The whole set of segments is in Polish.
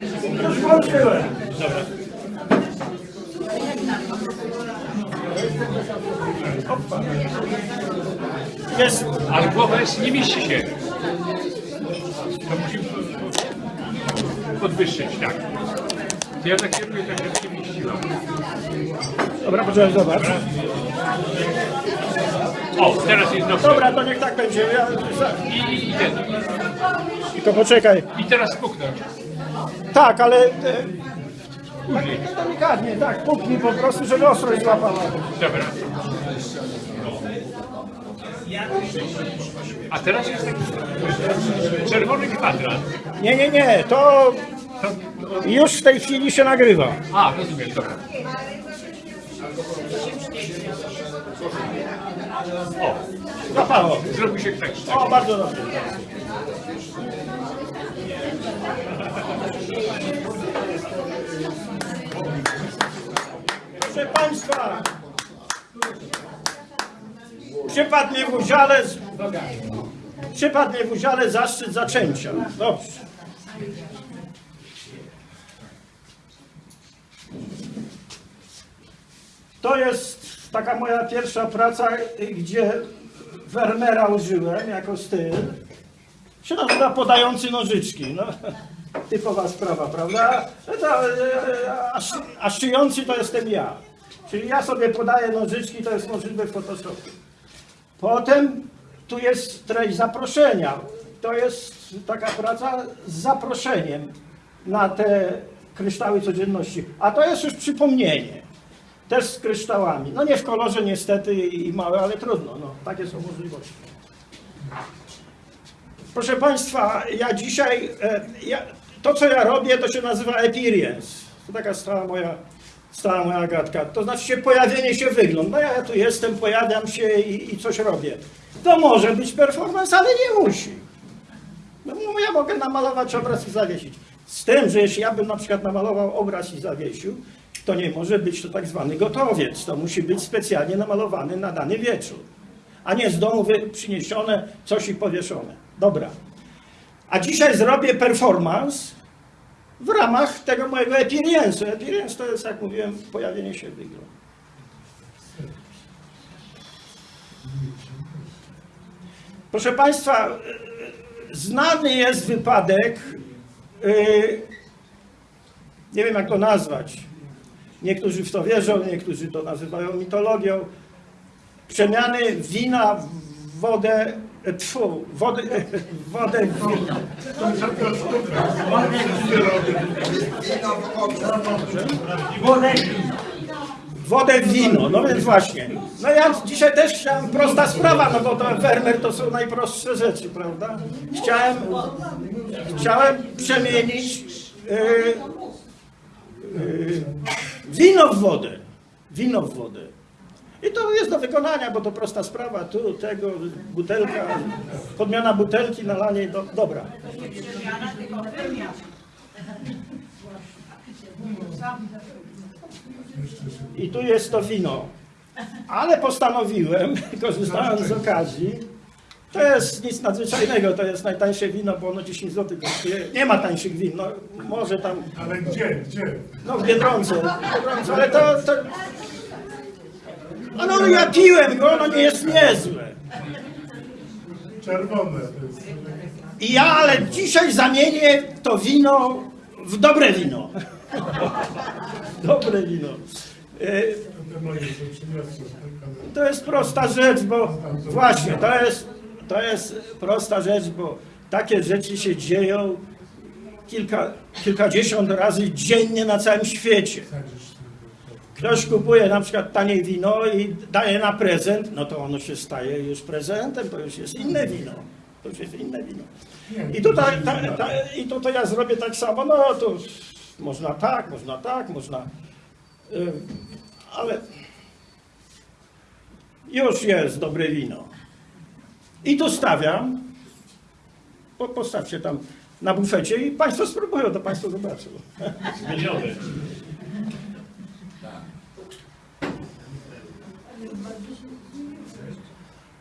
Dobra. Jest. Ale głowa jest, nie mieści się. To musimy podwyższyć, tak. Ja tak kieruję, tak żeby się mieściła. Dobra, poczekaj, zobacz. O, teraz jest dobrze. Dobra, to niech tak będzie. Ja, I, i, i, ten. I to poczekaj. I teraz puknąć. Tak, ale e, Później. tak delikatnie, tak, puknij po prostu, żeby ostrość złapała. Dobra. A teraz jest taki czerwony kwadrat. Nie, nie, nie, to już w tej chwili się nagrywa. a, rozumiem, dobra. O, Złapało. zrobił się tak. O, bardzo dobrze. Proszę Państwa, przypadł mi w udziale, przypadł w udziale zaszczyt zaczęcia. Dobrze. To jest taka moja pierwsza praca, gdzie Wernera użyłem jako styl. Się nazywa podający nożyczki. No, typowa sprawa, prawda? E, a, a szyjący to jestem ja. Czyli ja sobie podaję nożyczki, to jest możliwe w Photoshopie. Potem tu jest treść zaproszenia. To jest taka praca z zaproszeniem na te kryształy codzienności. A to jest już przypomnienie. Też z kryształami. No nie w kolorze niestety i małe, ale trudno. No, takie są możliwości. Proszę Państwa, ja dzisiaj, e, ja, to co ja robię, to się nazywa appearance. To taka stała moja, stała moja gadka. To znaczy się pojawienie się wygląd. No ja tu jestem, pojawiam się i, i coś robię. To może być performance, ale nie musi. No, no ja mogę namalować obraz i zawiesić. Z tym, że jeśli ja bym na przykład namalował obraz i zawiesił, to nie może być to tak zwany gotowiec. To musi być specjalnie namalowany na dany wieczór. A nie z domu przyniesione coś i powieszone. Dobra. A dzisiaj zrobię performance w ramach tego mojego appearance'u. Appearance to jest, jak mówiłem, pojawienie się wyglądu. Proszę Państwa, znany jest wypadek, y, nie wiem jak to nazwać, niektórzy w to wierzą, niektórzy to nazywają mitologią, przemiany wina w wodę, tfu, wodę, wodę w wino. Wodę w wino, no więc właśnie. No ja dzisiaj też chciałem, prosta sprawa, no bo to Werner to są najprostsze rzeczy, prawda? Chciałem, chciałem przemienić yy, yy, wino w wodę. Wino w wodę. I to jest do wykonania, bo to prosta sprawa. Tu, tego, butelka, podmiana butelki, nalanie, do, dobra. I tu jest to wino. Ale postanowiłem, korzystając z okazji, to jest nic nadzwyczajnego, to jest najtańsze wino, bo ono 10 zł kosztuje. Nie ma tańszych win, no może tam, Ale gdzie, gdzie? no w Biedronce, w Biedronce ale to, to... A no ja piłem go, ono nie jest niezłe. Czerwone to jest. I ja, ale dzisiaj zamienię to wino w dobre wino. dobre wino. E. To jest prosta rzecz, bo właśnie, to jest, to jest prosta rzecz, bo takie rzeczy się dzieją kilka, kilkadziesiąt razy dziennie na całym świecie. Ktoś kupuje na przykład tanie wino i daje na prezent, no to ono się staje już prezentem, to już jest inne wino. To już jest inne wino. I tutaj, ta, ta, i tutaj ja zrobię tak samo, no to można tak, można tak, można... y, ale już jest dobre wino. I tu stawiam, po, postawcie tam na bufecie i Państwo spróbują, to Państwo zobaczą. Zmienione.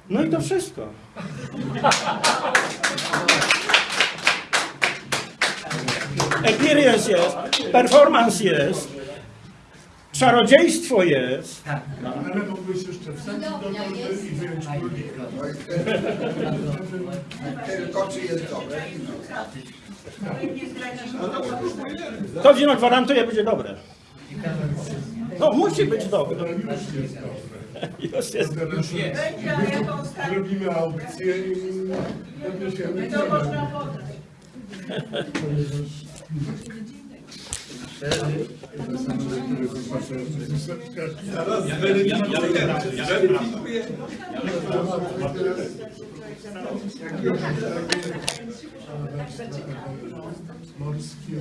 No i to wszystko. Experience jest, performance jest, czarodziejstwo jest. Ale mógłbyś jeszcze wsadzić do torby i wyjąć królika. Tylko czy jest dobre? To wino gwarantuje, będzie dobre. No, musi być dobre. To już jest. Już jest. Jest. Robimy aukcję i podniesiemy cenę. Zaraz Morskie.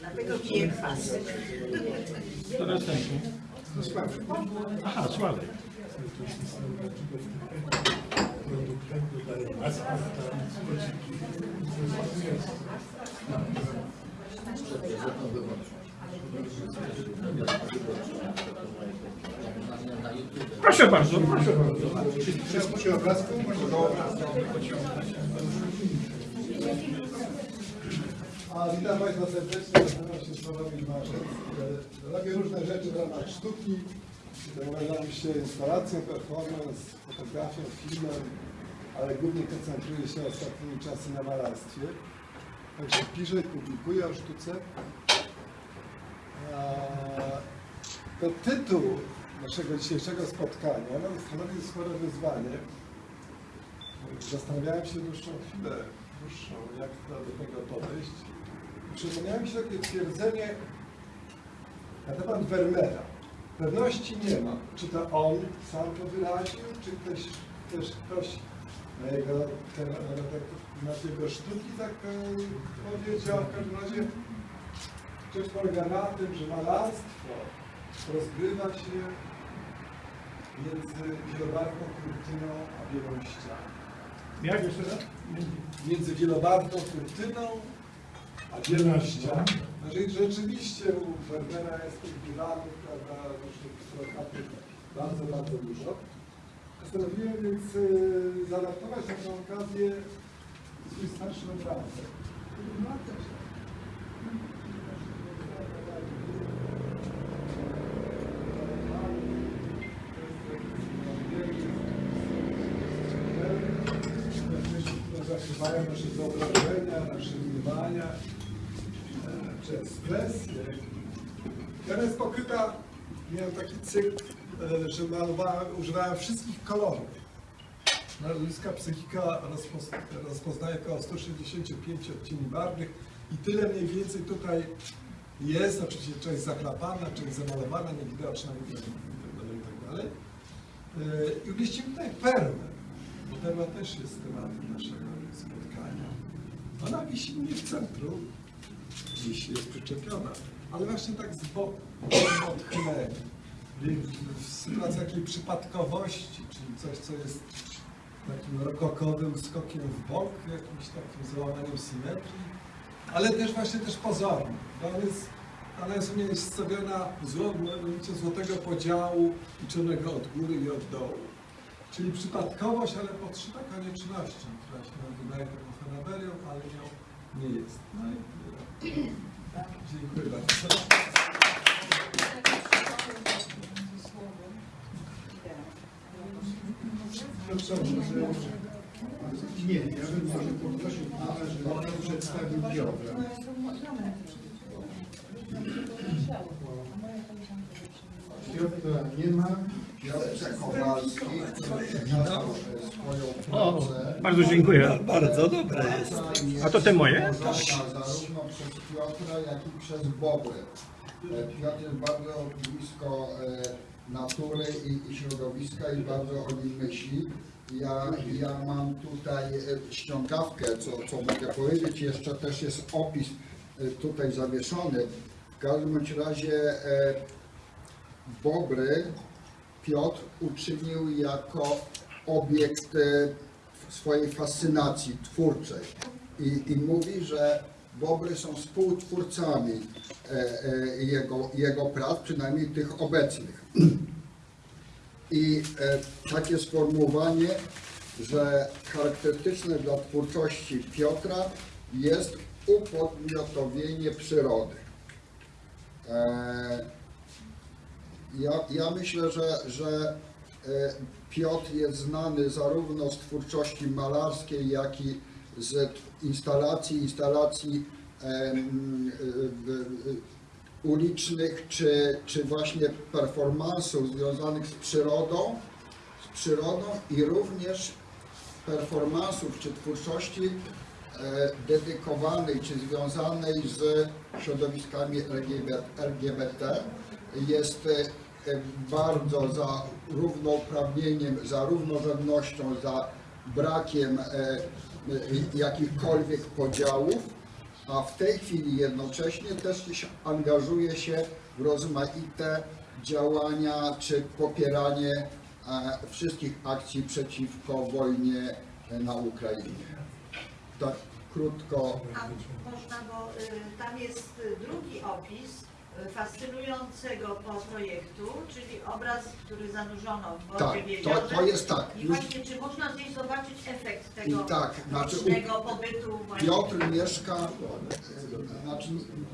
Dlatego piję kwas. To następny. Aha, Sławek. Proszę bardzo, proszę bardzo. Wszystko się obrazku? A witam Państwa serdecznie, nazywam się Sławomir Marzec. E, Robię różne rzeczy w ramach sztuki. Zajmuję się instalacją, performance, fotografią, filmem, ale głównie koncentruję się ostatnimi czasy na malarstwie. Także piszę publikuję o sztuce. To tytuł naszego dzisiejszego spotkania no, stanowi spore wyzwanie. Zastanawiałem się dłuższą chwilę, dłuższą, jak do tego podejść. Przypomniałem się takie twierdzenie na temat Vermeera. Pewności nie ma, czy to on sam to wyraził, czy ktoś, też ktoś na jego, na, na, na jego sztuki tak e, powiedział. W każdym razie rzecz polega na tym, że malarstwo rozgrywa się między wielobarwną kurtyną a białą ścianą Jak jeszcze raz? między wielobarwną kurtyną a bielą ścianą. Znaczy, rzeczywiście u Wernera jest tych dywanów, prawda, różnych plakatów bardzo, bardzo dużo. Postanowiłem więc y, zaadaptować na tę okazję swój starszy obrazek. zakrywają nasze wyobrażenia, nasze mniemania, e, czy ekspresje. Teraz jest pokryta, miałem taki cykl, e, że używałem wszystkich kolorów. Ludzka psychika rozpoz- rozpoznaje około 165 odcieni barwnych i tyle mniej więcej tutaj jest, oczywiście część zachlapana, część zamalowana, niewidoczna itd. itd. E, I umieścimy tutaj perłę, bo perła też jest tematem naszego spotkania. Ona wisi mnie w centrum, dziś jest przyczepiona, ale właśnie tak z boku, w odchyleniu. W sytuacji takiej przypadkowości, czyli coś, co jest takim rokokowym skokiem w bok, jakimś takim załamaniem symetrii, ale też właśnie też pozornym. Ona jest, ona jest u mnie stawiona zło, złotego podziału liczonego od góry i od dołu. Czyli przypadkowość, ale podszyta koniecznością, która się nam wydaje taką fanaberią, ale nią nie jest. No Dziękuję bardzo. Nie, ja bym może poprosił pana, żeby on przedstawił Piotra. Piotra nie ma. Piotr Kowalski witał swoją O, pracę. bardzo dziękuję. Bardzo dobre jest. A to te moje? Zarówno przez Piotra, jak i przez Bobry. E, Piotr jest bardzo blisko e, natury i, i środowiska i bardzo o nim myśli. Ja, ja mam tutaj e, ściągawkę, co, co mogę powiedzieć. Jeszcze też jest opis e, tutaj zawieszony. W każdym bądź razie e, Bobry Piotr uczynił jako obiekt e, swojej fascynacji twórczej i, i mówi, że Bobry są współtwórcami e, e, jego, jego prac, przynajmniej tych obecnych. I takie sformułowanie że charakterystyczne dla twórczości Piotra jest upodmiotowienie przyrody. Ja, ja myślę, że, że e, Piotr jest znany zarówno z twórczości malarskiej, jak i z instalacji, instalacji e, ulicznych, czy, czy właśnie performansów związanych z przyrodą, z przyrodą i również performansów czy twórczości e, dedykowanej czy związanej z środowiskami LGBT jest e, e, bardzo za równouprawnieniem, za równorzędnością, za brakiem e, jakichkolwiek podziałów, a w tej chwili jednocześnie też angażuje się w rozmaite działania czy popieranie wszystkich akcji przeciwko wojnie na Ukrainie. Tak krótko. A można, bo y, tam jest y, drugi opis fascynującego po projektu, czyli obraz, który zanurzono w wodzie Tak, to- to jest tak, I już- właśnie, czy można gdzieś zobaczyć efekt tego I tak, znaczy u- pobytu właśnie? Piotr mieszka, znaczy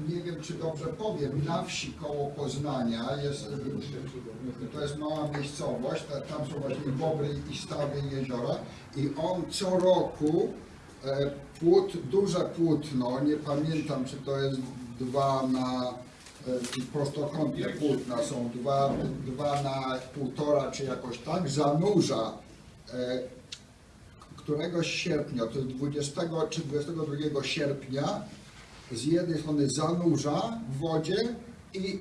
nie wiem czy dobrze powiem, na wsi koło Poznania jest, to jest mała miejscowość, ta- tam są właśnie bobry i stawy jeziora i on co roku e, płót, duże płótno, nie pamiętam czy to jest dwa na prostokątne płótna są dwa, dwa na półtora czy jakoś tak, zanurza e, któregoś sierpnia, to jest 20 czy 22 sierpnia, z jednej strony zanurza w wodzie i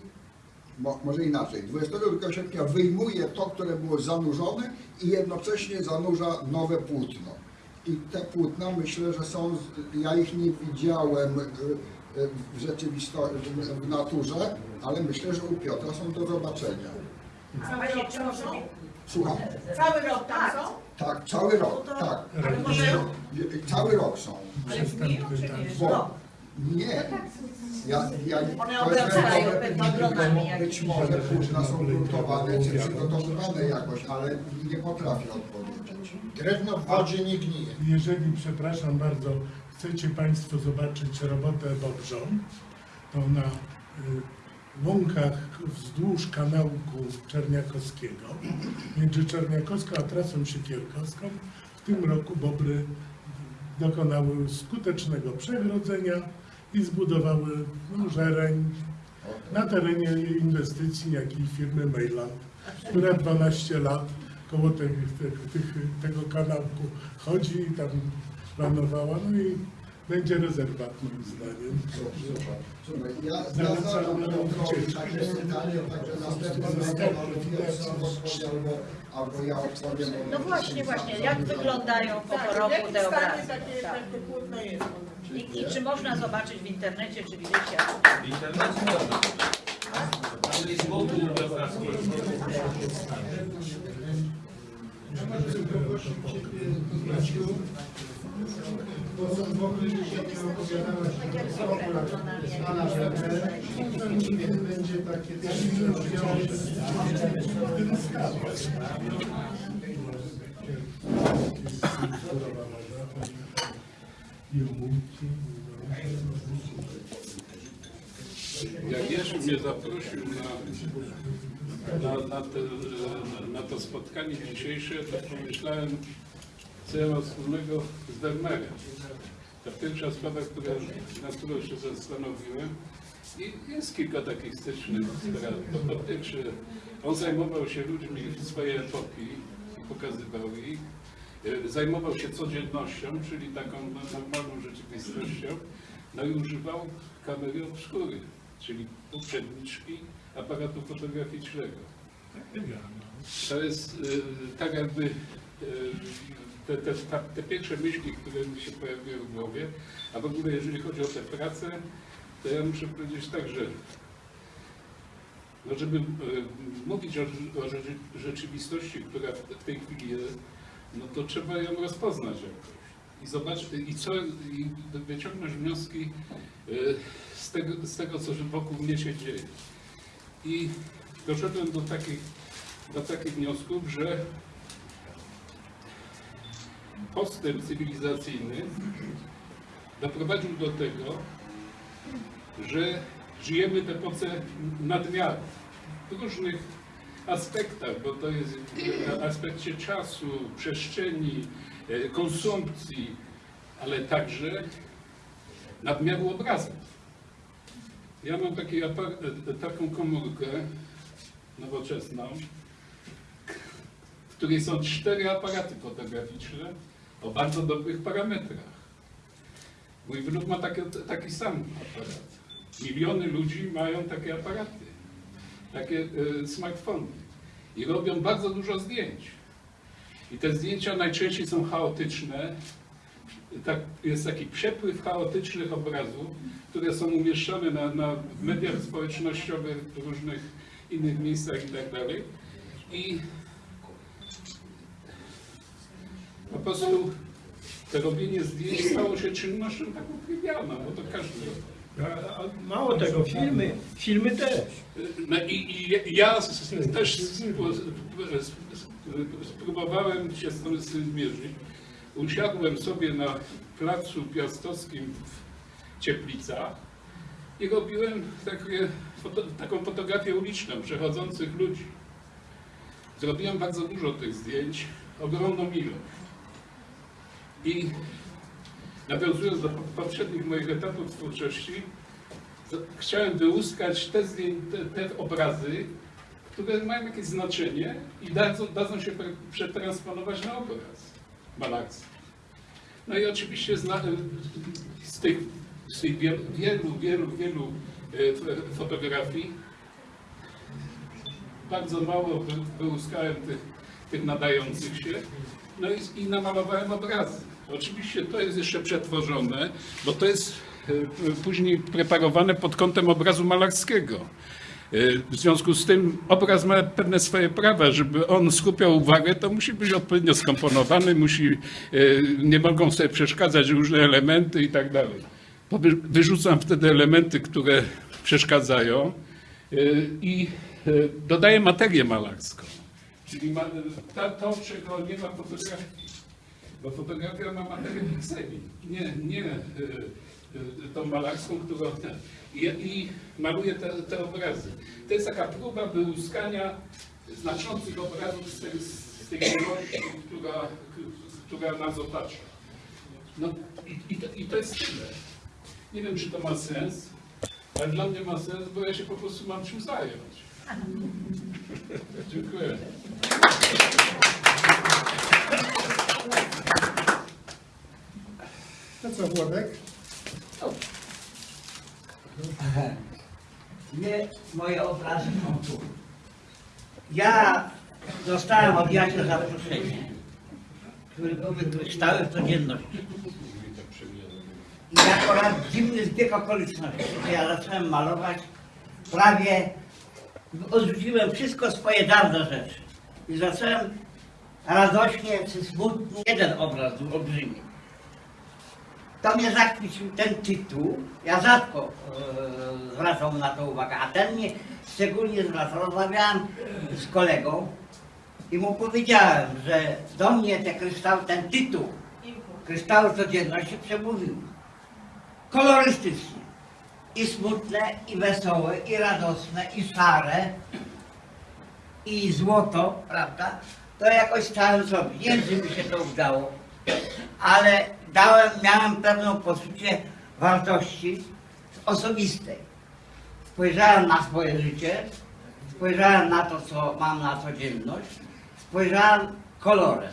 mo, może inaczej, 22 sierpnia wyjmuje to, które było zanurzone i jednocześnie zanurza nowe płótno. I te płótna myślę, że są, ja ich nie widziałem y, w rzeczywistości, w naturze, ale myślę, że u Piotra są do zobaczenia. A właśnie, czy można... Słucham? Cały rok tam są? Tak, cały rok, No to- tak. Ale może... Cały rok są. Ale w dniu, czy nie? Bo No. nie. Ja, ja, One obracają. Być może płótna są gruntowane czy przygotowywane jakoś, ale nie potrafię odpowiedzieć. Drewno w wodzie nie gnije. Jeżeli, przepraszam bardzo, chcecie Państwo zobaczyć robotę Bobrzą, to na y, łąkach wzdłuż kanałku Czerniakowskiego, między Czerniakowską a trasą Siekierkowską, w tym roku Bobry dokonały skutecznego przegrodzenia i zbudowały no, żereń na terenie inwestycji, jak i firmy Mailand, która 12 lat koło tych, tych, tego kanałku chodzi i tam planowała, no i będzie rezerwat moim zdaniem. Słuchaj, ja, ja Zalecam zadam na takie pytanie, także albo albo, albo ja odpowiem. No właśnie, właśnie, jak wyglądają po Tak, roku te obrazy? Tak. I, I czy można zobaczyć w internecie, czy widzicie? W internecie można. Obrazku. Bo są w ogóle nie opowiadałaś pana Weber, będzie takie też. Jak Jerzy mnie zaprosił na, na, na, te, na to spotkanie dzisiejsze, to pomyślałem, mam wspólnego z Dermerem. Ta pierwsza sprawa, która, na którą się zastanowiłem, i jest kilka takich stycznych spraw. Po pierwsze, on zajmował się ludźmi swojej epoki, pokazywał ich, e, zajmował się codziennością, czyli taką no, normalną rzeczywistością, no i używał kamery obskury, czyli poprzedniczki aparatu fotograficznego. To jest e, tak jakby e, te, te, te pierwsze myśli, które mi się pojawiły w głowie, a w ogóle jeżeli chodzi o tę pracę, to ja muszę powiedzieć tak, że no żeby e, mówić o, o rzeczy- rzeczywistości, która w, w tej chwili jest, no to trzeba ją rozpoznać jakoś. I zobaczyć, i co, i wyciągnąć wnioski e, z tego, z tego, co wokół mnie się dzieje. I doszedłem do takich, do takich wniosków, że postęp cywilizacyjny doprowadził do tego, że żyjemy w epoce nadmiaru w różnych aspektach, bo to jest w aspekcie czasu, przestrzeni, e, konsumpcji, ale także nadmiaru obrazów. Ja mam taki e, taką komórkę nowoczesną, w której są cztery aparaty fotograficzne o bardzo dobrych parametrach. Mój wnuk ma taki, taki sam aparat. Miliony ludzi mają takie aparaty, takie e, smartfony i robią bardzo dużo zdjęć. I te zdjęcia najczęściej są chaotyczne. Tak, jest taki przepływ chaotycznych obrazów, które są umieszczone na, na mediach społecznościowych, w różnych innych miejscach i tak dalej. I po prostu to robienie zdjęć stało się czynnością taką trywialną, bo to każdy. A, mało tego, filmy, filmy też. No i, i ja też spróbowałem się z tym z tym zmierzyć. Usiadłem sobie na placu piastowskim w Cieplicach i robiłem takie, foto, taką fotografię uliczną przechodzących ludzi. Zrobiłem bardzo dużo tych zdjęć, ogromną ilość. I nawiązując do poprzednich moich etapów twórczości, z- chciałem wyłuskać te, te, obrazy, które mają jakieś znaczenie i dadzą, dadzą się przetransponować na obraz malarski. No i oczywiście zna, z tych, z tych wielu, wielu, wielu, wielu e, fotografii bardzo mało wy, wyłuskałem tych, tych nadających się, no i, i namalowałem obrazy. Oczywiście to jest jeszcze przetworzone, bo to jest e, później preparowane pod kątem obrazu malarskiego. E, W związku z tym obraz ma pewne swoje prawa, żeby on skupiał uwagę, to musi być odpowiednio skomponowany, musi, e, nie mogą sobie przeszkadzać różne elementy i tak dalej. Wyrzucam wtedy elementy, które przeszkadzają i dodaję materię malarską. Czyli ta, to, czego nie ma fotografii. Bo fotografia ma materię pikseli, nie, nie e, e, tą malarską, którą... I, I maluję te, te obrazy. To jest taka próba wyłuskania znaczących obrazów z tej, z tej ilości, która, która nas otacza. No i, i, to, i to jest tyle. Nie wiem, czy to ma sens, ale dla mnie ma sens, bo ja się po prostu mam czym zająć. Dziękuję. To co, Włodek? Nie, moje obrazy są tu. Ja dostałem od Jasia zaproszenie, które były kryształy w codzienności. I akurat dziwny zbieg okoliczności, że ja zacząłem malować prawie, odrzuciłem wszystko swoje dawne rzeczy. I zacząłem radośnie czy smutnie, jeden obraz był olbrzymi. To mnie zachwycił ten tytuł. Ja rzadko e, zwracam na to uwagę, a ten mnie szczególnie zwracał. Rozmawiałem z kolegą i mu powiedziałem, że do mnie te kryształy, ten tytuł Kryształy Codzienności przemówił. Kolorystycznie. I smutne, i wesołe, i radosne, i szare, i złoto, prawda? To jakoś stałem sobie. Nie wiem, czy mi się to udało ale dałem, miałem pewną poczucie wartości osobistej. Spojrzałem na swoje życie, spojrzałem na to, co mam na codzienność, spojrzałem kolorem.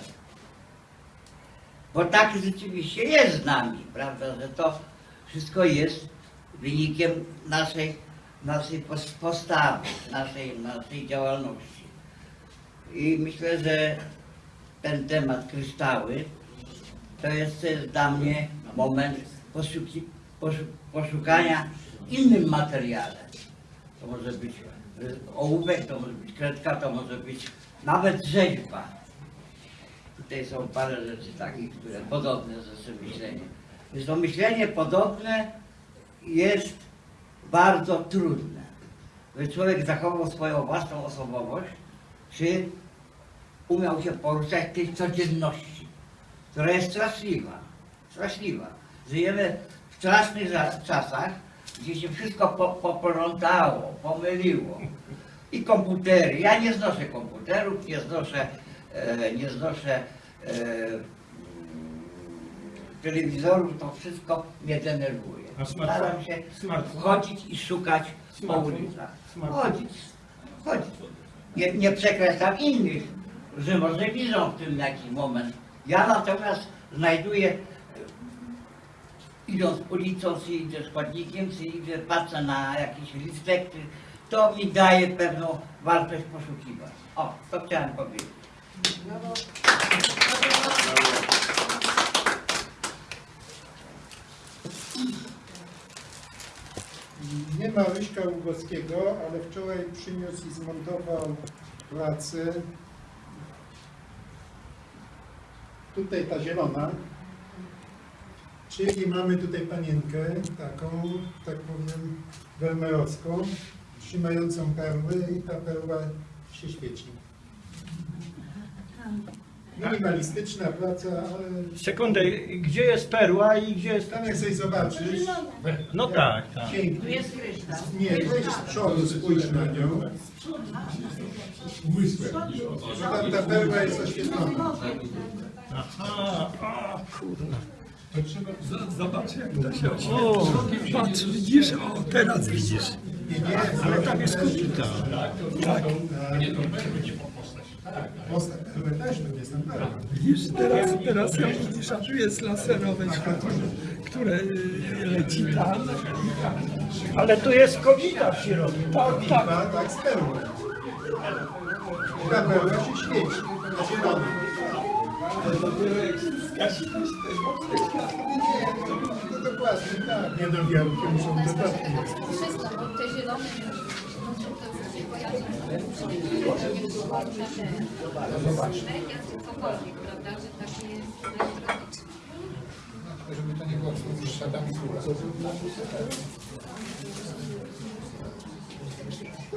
Bo tak rzeczywiście jest z nami, prawda, że to wszystko jest wynikiem naszej, naszej pos- postawy, naszej, naszej działalności. I myślę, że ten temat kryształy to jest dla mnie moment poszuki, poszu, poszukania innym materiale. To może być ołówek, to może być kredka, to może być nawet rzeźba. Tutaj są parę rzeczy takich, które podobne ze myśleniem. Więc to myślenie podobne jest bardzo trudne. By człowiek zachował swoją własną osobowość, czy umiał się poruszać w tej codzienności. Która jest straszliwa. Straszliwa. Żyjemy w strasznych za- czasach, gdzie się wszystko po, poplątało, pomyliło. I komputery. Ja nie znoszę komputerów, nie znoszę, e, nie znoszę e, telewizorów, to wszystko mnie denerwuje. Staram się Smartfon? chodzić i szukać po Smartfon? ulicach. Smartfon? Chodzić, chodzić. Nie, nie przekreślam innych, że może widzą w tym jakiś moment. Ja natomiast znajduję, e, idąc ulicą, czy idę z chodnikiem, czy idę, patrzę na jakiś listek, czy, to mi daje pewną wartość poszukiwać. O, to chciałem powiedzieć. Nie ma Ryśka Ługowskiego, ale wczoraj przyniósł i zmontował pracę. Tutaj ta zielona. Czyli mamy tutaj panienkę, taką, tak powiem, welmerowską, trzymającą perły i ta perła się świeci. Minimalistyczna praca, ale Sekundę, gdzie jest perła i gdzie jest... tam jak sobie zobaczysz, No tak, tak. Tu pięknie. jest kryształ. Nie, weź z przodu, spójrz na nią. Tam ta perła jest oświetlona. Aha, o kurna. Zobacz jak to się O, Patrz, widzisz? O, teraz widzisz. Ale tam jest kubita. Tak. Postać też to jest tam perła. Widzisz, teraz, teraz jak widzisz, a tu jest laserowe światło, które y, leci tam. Ale tu jest kobita w środku. Tak, tak. A tak z perłą. Ta perła się świeci na zielono. No dokładnie, tak. Nie no, wielkie muszą dodatki. Wszystko, bo te zielone kojarzy cokolwiek, prawda, że taki jest elektroniczny. Żeby to nie było niższa tam To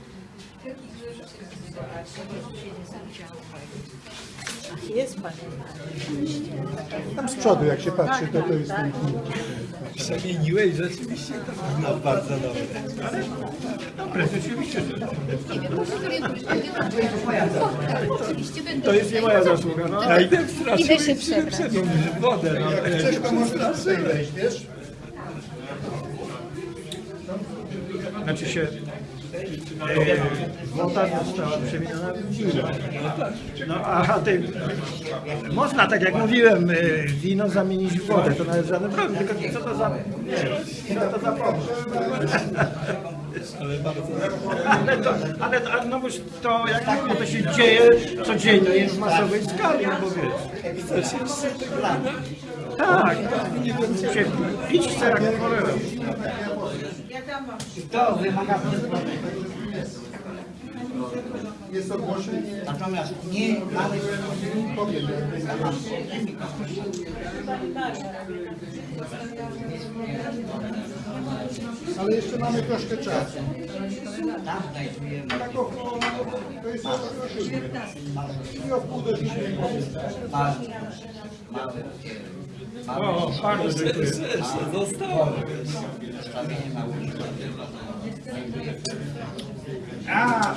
Jest pan. Tam z przodu, jak się patrzy, to to jest ten Przemieniłeś rzeczywiście to no, bardzo dobre. Dobre, rzeczywiście. Będę. To jest nie moja zasługa, no. Ja idę w straszy, Idę się przebrać. wodę. No, Jak chcesz, to można przejść, wiesz? Znaczy się woda została przemieniona w wino. No a ty, można tak jak mówiłem, e, wino zamienić w wodę, to nawet żaden problem, tylko co to za, nie, co to za pomysł. Ale to, ale, ale to jak mówię, to się dzieje codziennie w masowej skali, no bo wiesz. Tak, się pić chce jak cholera. Wiadomo. To wymaga Jest ogłoszenie. Natomiast nie mamy Powiem, ale jeszcze mamy troszkę czasu. tam znajdujemy Tak około, to jest około siódmej. I o pół do siódmej powiem. mały, mały, mały O, bardzo dziękuję. Zostało. A,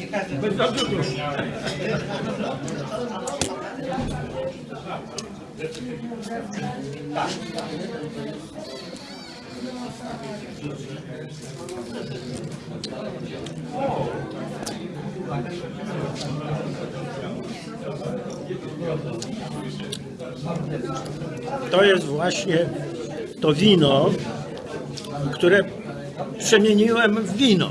Nie każdy bez za dużo. To jest właśnie to wino, które przemieniłem w wino.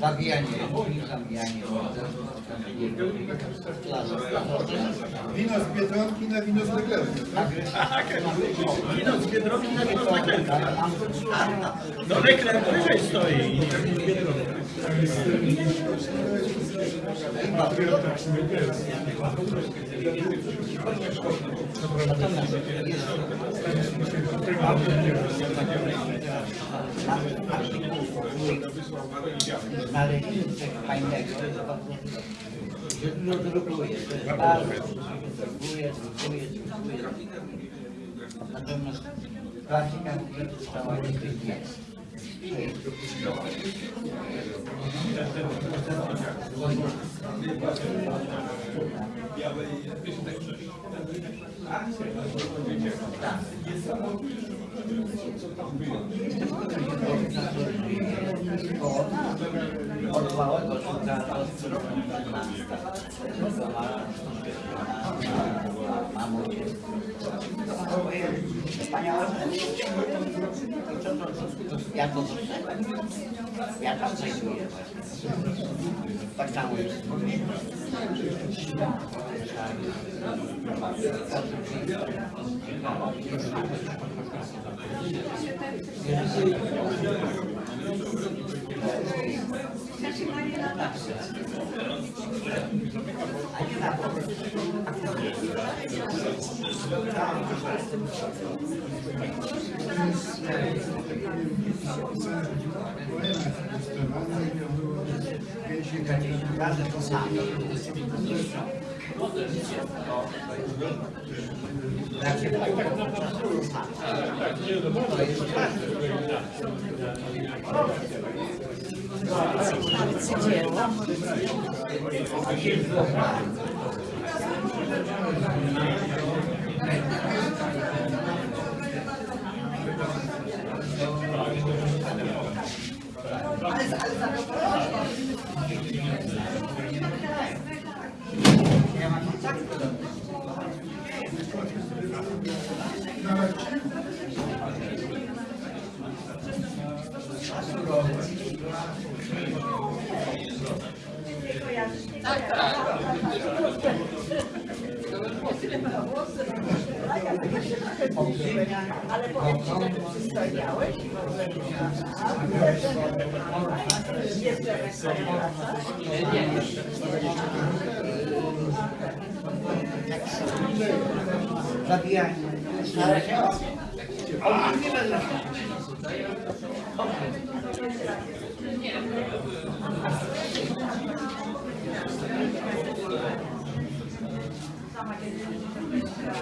Zabijanie, zabijanie. Wino z Biedronki na wino z Leglerki. Wino z Biedronki na wino z Leklerka. No Lekler wyżej stoi. Coś fajnego, To jest bardzo drukuje, drukuje, drukuje. Natomiast klasika rzeczy stała się tych jest. Od małego szuka mamucie. Co, ja to dostałem? Ja tam znajduję właśnie. Tak samo jest. Każdy to sam. Jak się tak to sam. To jest Ale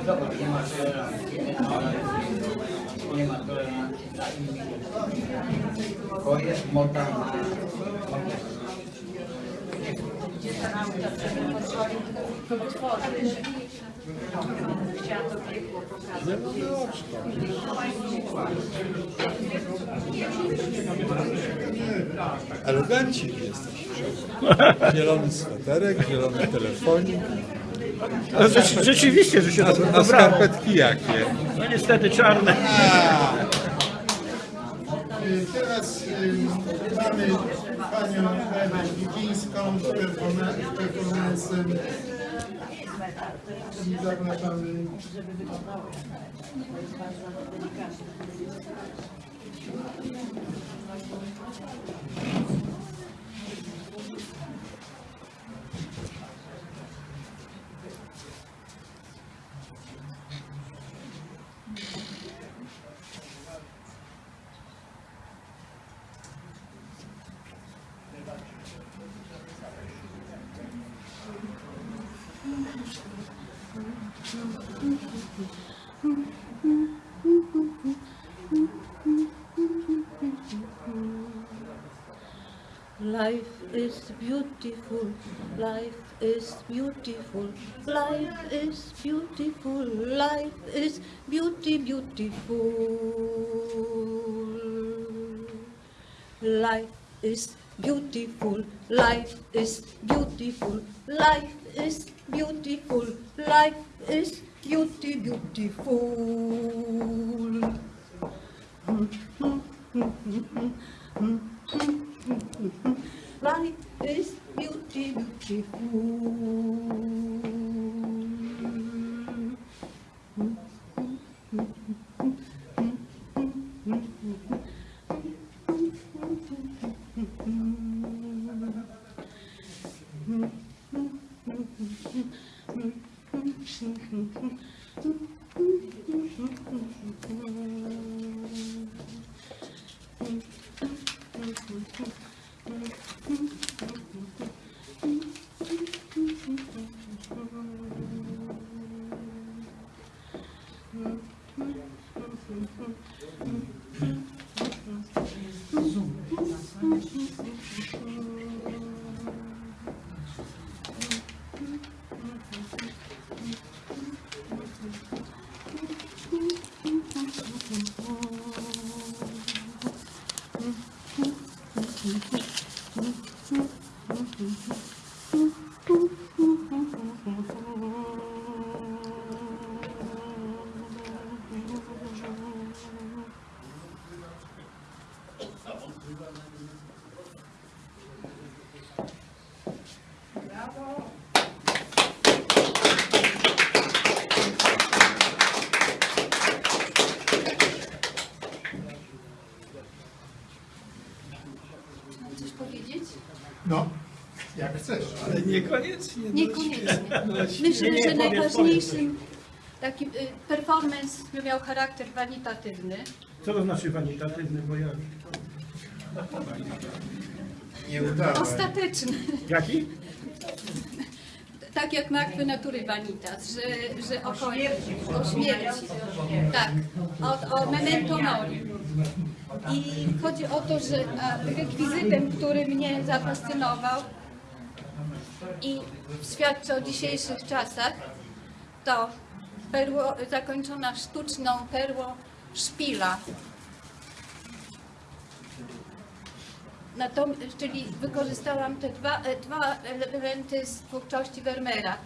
Dobra, nie ma tolerancji. Nie ma tolerancji dla innych. To jest moda na... Chciałam to pokazać. Aroganci jesteś. Zielony sweterek, zielony telefonik. Ale rzeczy- Rzeczywiście, że się A, to a skarpetki jakie? No niestety czarne. Teraz y, mamy panią Ewę Wigińską z performancem. Zapraszamy. Żeby wyglądało. Jest bardzo delikatne. Life is beautiful, life is beautiful, life is beauty beautiful, life is beautiful. Life is beautiful, life is beautiful. Life is beauty, beautiful. Life is beauty, beautiful. Mm-hmm. Najważniejszym takim y, performance miał charakter wanitatywny. Co to znaczy wanitatywny, bo ja... Nie udało. Ostateczny. Jaki? Tak jak martwe natury vanitas, że, że o, śmierci. o śmierci. Tak, o, o memento mori. I chodzi o to, że rekwizytem, który mnie zafascynował i świadczy o dzisiejszych czasach, to perło, zakończona sztuczną perłą szpila. Natom, czyli wykorzystałam te dwa, e, dwa elementy z twórczości Vermeera.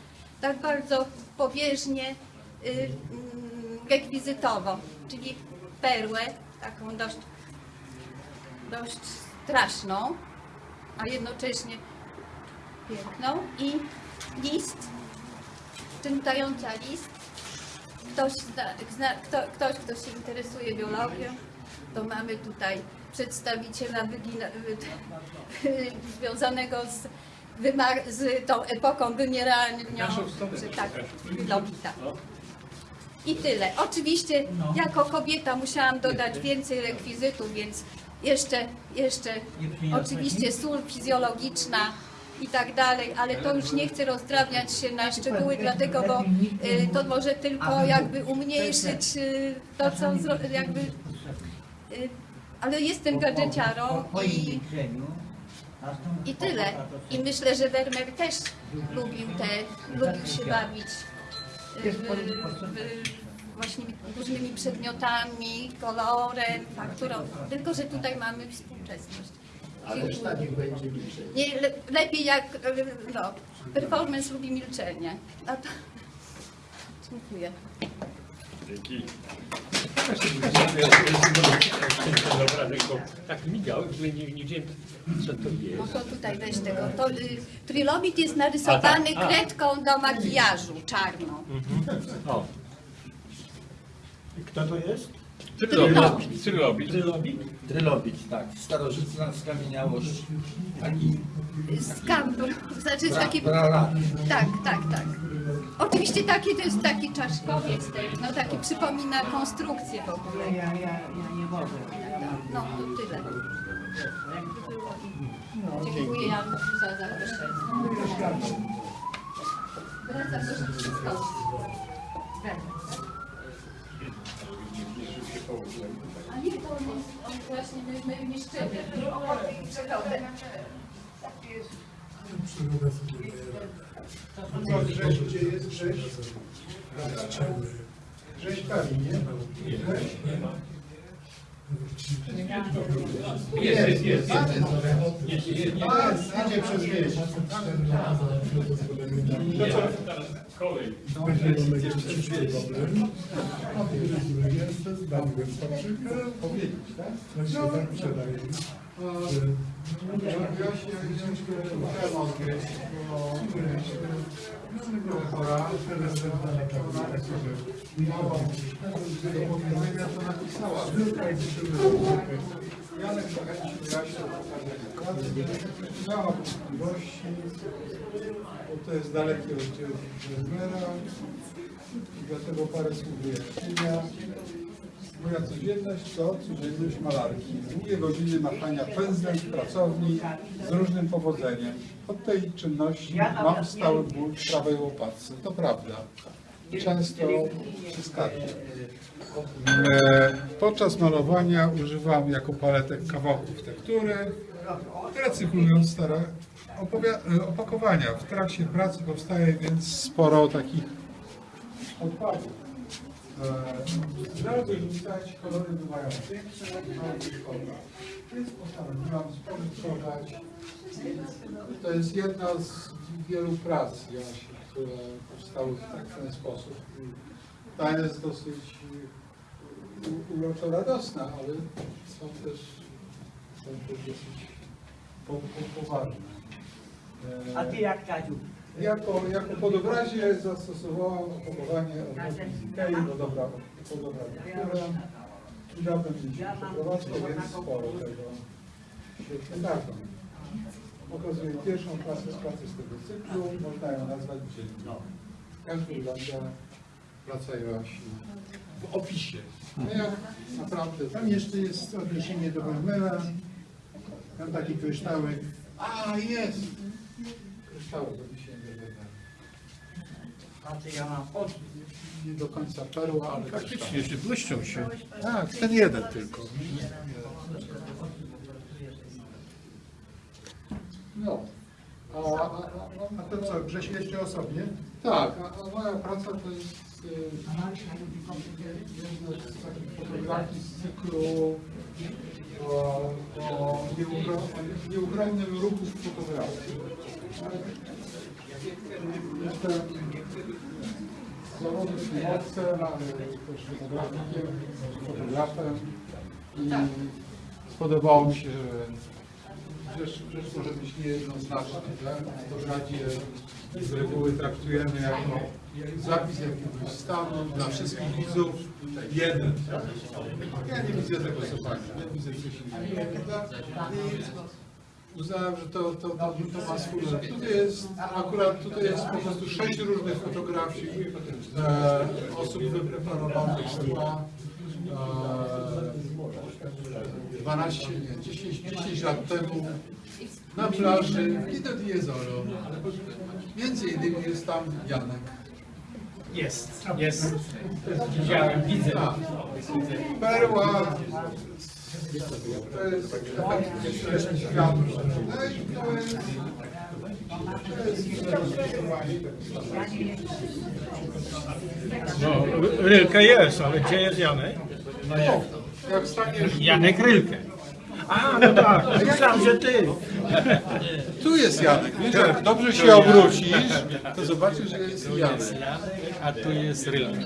Tak bardzo pobieżnie, y, mm, rekwizytowo, czyli perłę, taką dość, dość straszną, a jednocześnie piękną i list, czytająca list. Ktoś, zna, zna, kto, ktoś, kto się interesuje biologią, to mamy tutaj przedstawiciela wygina, wy- związanego z, wymar- z tą epoką wymierania, że tak, Lobita. I tyle. Oczywiście jako kobieta musiałam dodać więcej rekwizytów, więc jeszcze, jeszcze oczywiście sól fizjologiczna i tak dalej, ale to już nie chcę rozdrabniać się na szczegóły, dlatego, bo y, to może tylko jakby umniejszyć y, to, co jakby... Y, ale jestem gadżeciarą i, i tyle. I myślę, że Vermeer też lubił te, lubił się bawić w, w, właśnie różnymi przedmiotami, kolorem, fakturą. Tylko, że tutaj mamy współczesność. Ależ tak niech będzie liczeń. Nie, le, lepiej jak y, no, performance lubi milczenie. A to... Dziękuję. Tak migał, że nie, nie wiedziałem co to No jest. to tutaj weź tego. To, y, trilobit jest narysowany A, tak, a. kredką do makijażu czarną. O, I Kto to jest? Trylobit. Trylobit. Trylobik? Trylobit, tak. Starożytna skamieniałość. Taki Z kampu. Znaczy taki... Bra- Tak, tak, tak. Oczywiście taki to jest taki czaszkowiec no taki przypomina konstrukcję w ogóle. Ja, ja, ja nie mogę. No to tyle. Dziękuję Jan za zaproszenie. Wracam do rzeczywistości. Wracam. A nie, to on jest, on właśnie my, my nie szczebie. Przygoda sobie No, Grześ, gdzie jest Grześ? Grześ Pawi, nie? Grześ? Jest, jest, jest. A, idzie przez wieś. Kolej. Jeszcze przyszły problem. Jestem, zbawiłem paprykę. Powiedzieć, tak? Właśnie tak sprzedaję. Chora. Janek zachęcił Jasię do pokazania. Miała wątpliwości, bo to jest dalekie od dlatego parę słów wyjaśnienia. Moja codzienność to codzienność malarki. Długie godziny machania pędzlem w pracowni z różnym powodzeniem. Od tej czynności mam stały ból w prawej łopatce. To prawda. często przeskakuje. E, Podczas malowania używam jako paletek kawałków tektury, recyklując stare e, opakowania. W trakcie pracy powstaje więc sporo takich odpadów. E, wyrzucać, kolory bywają piękne, ale szkoda. Więc postanowiłam spożytkować. To jest jedna z wielu prac Joasi, które powstały w tak- ten sposób. Ta jest dosyć uroczo radosna, ale są też, są też dosyć po, po, poważne. E, A ty jak Kaziu? Jako, jako podobrazie zastosowałam opakowanie od Ikei, bo dobra, to dobra tektura. Niedawno mieliśmy przeprowadzkę, więc sporo tego świetnie dadzą. Pokazuję pierwszą klasę z pracy z tego cyklu, można ją nazwać dzienną. Jak wygląda praca Joasi w opisie. No jak naprawdę... Tam jeszcze jest odniesienie do Vermeera. Tam taki kryształek. A, jest! Kryształek do. A ty ja mam od... Nie do końca perła, ale Faktycznie, że błyszczą się. Tak, ten jeden tylko. No. A, a, a, A to co, Grześ jeszcze o sobie? tak, a, a moja praca to jest y, jedna z takich fotografii z cyklu o, o nieuchro- nieuchronnym ruchu w fotografii. Jestem z zawodu ale też fotografikiem, fotografem i spodobało mi się, że rzecz, może być niejednoznaczna. Tak? W fotografię z reguły traktujemy jako zapis jakiegoś stanu dla wszystkich widzów jeden. Ja nie widzę tego zupełnie, ja widzę coś innego. Uznałem, że to, to, to, to ma swój Tutaj jest, akurat tutaj jest po prostu sześć różnych fotografii e, osób wypreparowanych z. E, 12, nie, 10, 10 lat temu na plaży Lido di Jesolo. Między innymi jest tam Janek. Jest, jest. Widziałem, widzę. Tak. Perła. To jest. No i to jest... No, Rylka jest, ale gdzie jest Janek? No jak. Janek Rylkę. A, no tak, myślałem, że ty. Tu jest Janek. Wiesz, jak dobrze się obrócisz, to zobaczysz, że jest Janek. A tu jest Rylka.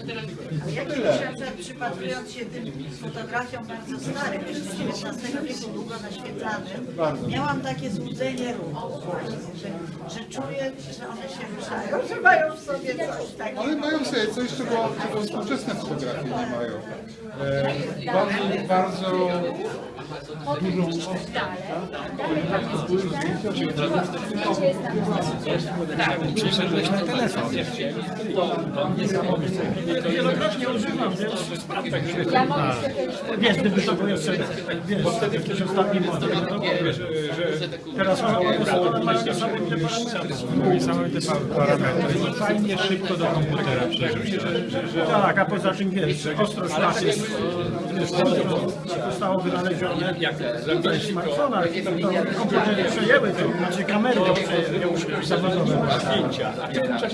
Ja myślę, że przypatrując się tym fotografiom bardzo starym, jeszcze XIX wieku długo naświetlanym, miałam takie złudzenie ruchu właśnie, że, że czuję, że one się ruszają, że mają w sobie coś takiego. Ale mają sobie coś, czego, czego współczesne fotografie nie mają. E, bardzo, bardzo dużą Przyszedłeś na telefon. Wielokrotnie używam, więc sprawdzę, że Wiesz, gdyby to było jeszcze, wiesz, wtedy modelu, to wiesz, że teraz ustawione mają niesamowite parametry. I fajnie szybko do komputera przerzucić. Tak, a poza tym wiesz, ostrość jest, wiesz, to zostało wynalezione tutaj w smartfonach, to komputery przejęły to, znaczy kamery to przejęły, już zawodowe zdjęcia.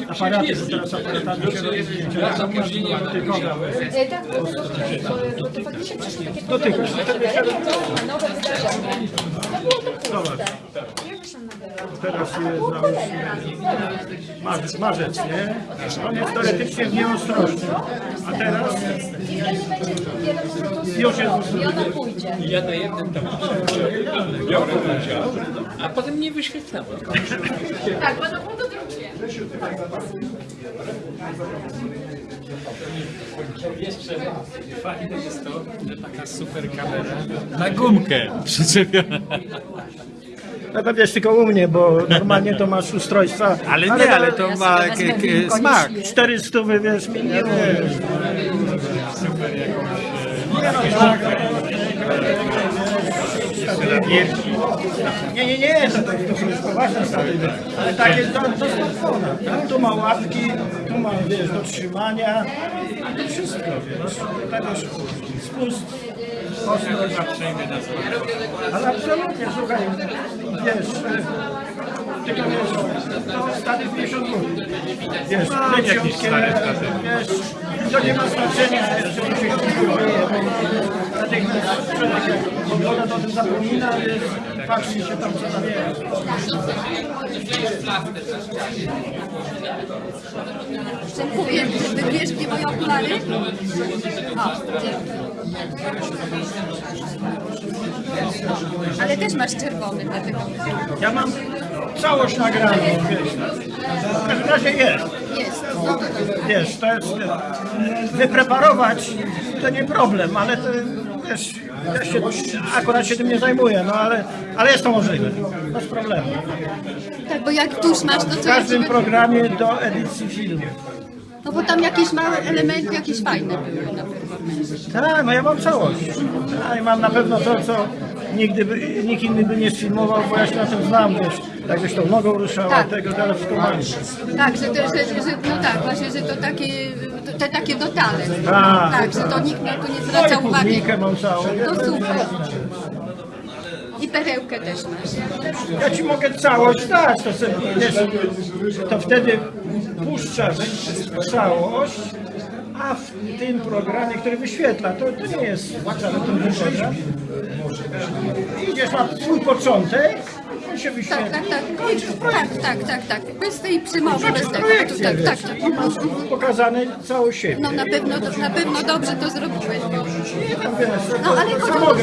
Aparaty, bo teraz aparatami się robi zdjęcia, dotykowe. E, Tak, do bo to faktycznie przyszły takie że nowe wydarzenia. Zobacz. Teraz jest załóżmy marzec, marzec, nie? On jest teoretycznie w nieostrości. A teraz Już jest I ona pójdzie. Ja na jednym tam biorę udział, a potem nie wyświetlałem. Tak, bo to było to drugie. Jeszcze fajne jest to, że taka super kamera na gumkę przyczepiona. No to wiesz, tylko u mnie, bo normalnie to masz ustrojstwa. Ale nie, ale to ma k- k- smak. 400 wiesz, minimum. Super jakąś Nie, nie, nie, to, to, to jest poważna sprawa. Ale takie do, do smartfona. tak? Tu ma łapki, tu mam, wiesz, do trzymania, wszystko, wiesz, tak wiesz, spust, ale absolutnie, słuchaj, wiesz, e, tylko wiesz, to stary 50 zł, wiesz, leciutkie, wiesz, to nie ma znaczenia, że się kupuje, bo natychmiast człowiek jak ogląda, to o tym zapomina, wiesz, patrzy się tam, co tam jest. Dziękuję. Wybierz mnie moje okulary? O. Ale też masz czerwony, dlatego Ja mam całość nagraną, wiesz, w każdym razie jest. Jest. Wiesz, to jest, wypreparować to nie problem, ale to, wiesz, ja się akurat się tym nie zajmuję, no ale, ale jest to możliwe, bez problemu. Tak, bo jak tuż masz, to W co każdym jeszcze? programie do edycji filmu. No bo tam jakieś małe elementy, jakieś fajne były na performance. Tak, no ja mam całość. Tak, mam na pewno to, co nigdy by, nikt inny by nie sfilmował, bo ja się na tym znam, wiesz, jakbyś tą nogą ruszała, Tak. tego, wszystko mam. Tak, że, to, że, że, no tak, właśnie, że to takie, te takie dotale. Tak. Tak, że to nikt na to nie No zwraca i uwagi. mam całą. To super. I perełkę też masz. Ja ci mogę całość dać, to, sobie, to wtedy puszczasz całość, a w tym programie, który wyświetla, to, to nie jest wcale trudny program. Idziesz na swój początek, on się Tak, wyświetla. tak, tak. Tak, tak, tak, tak. Bez tej przymowy, bez tego. Tak, tak, wiesz, tak. po prostu pokazane cało siebie. No na pewno, na pewno dobrze to zrobiłeś. Bo... Tam, wiesz, No, ale chodzi o to,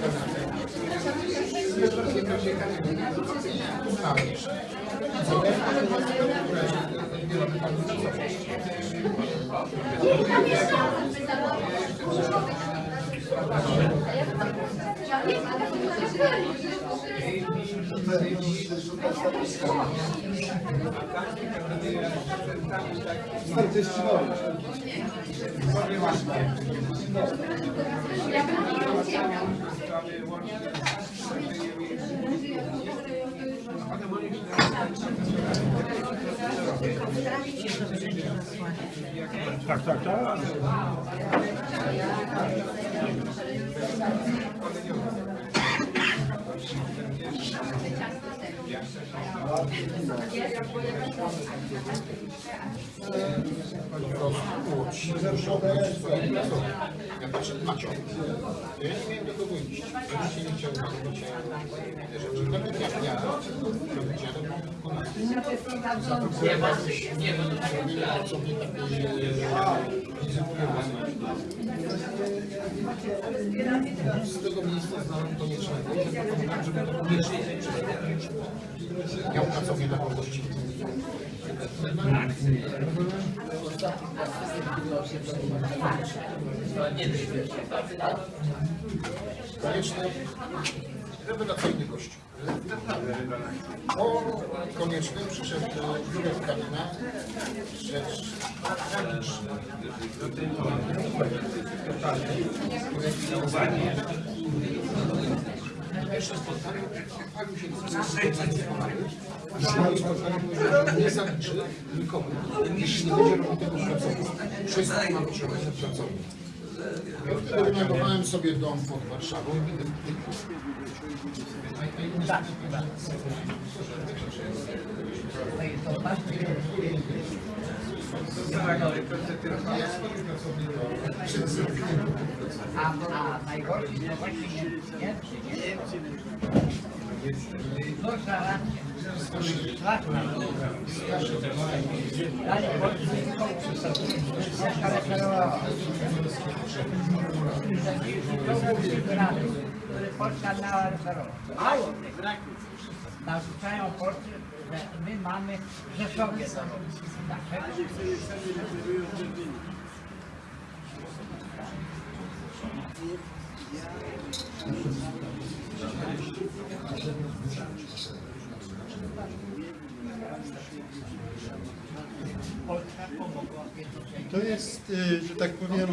samograj, że- samograj, wiesz, tak. Tak, Cyrylkę. Tak, tak, tak. Ja patrzę, Macio, ja nie miałem do kogo iść. Ja się nie chciał robić rzeczy. Nawet jak ja robić, ja robię ponad. Co mnie tak z tego miejsca znałem koniecznego, żeby to koniecznie miał pracownię na wolności. Konieczny, rewelacyjny gość. Po koniecznym przyszedł Jurek Kalina, rzecz tragiczna. Pierwsze spotkanie, chwalił się spotkaniu, że nie zaliczy nikomu, jeśli nie będzie robił tego pracownik. Wszystko ma robione pracownik. Ja wtedy wynajmowałem sobie dom pod Warszawą i A, a najgorsze to właśnie nie Gorsza racja. Który Polska referować. Mało. Narzucają Polsce, my mamy w Rzeszowie. To jest, y, że tak powiem,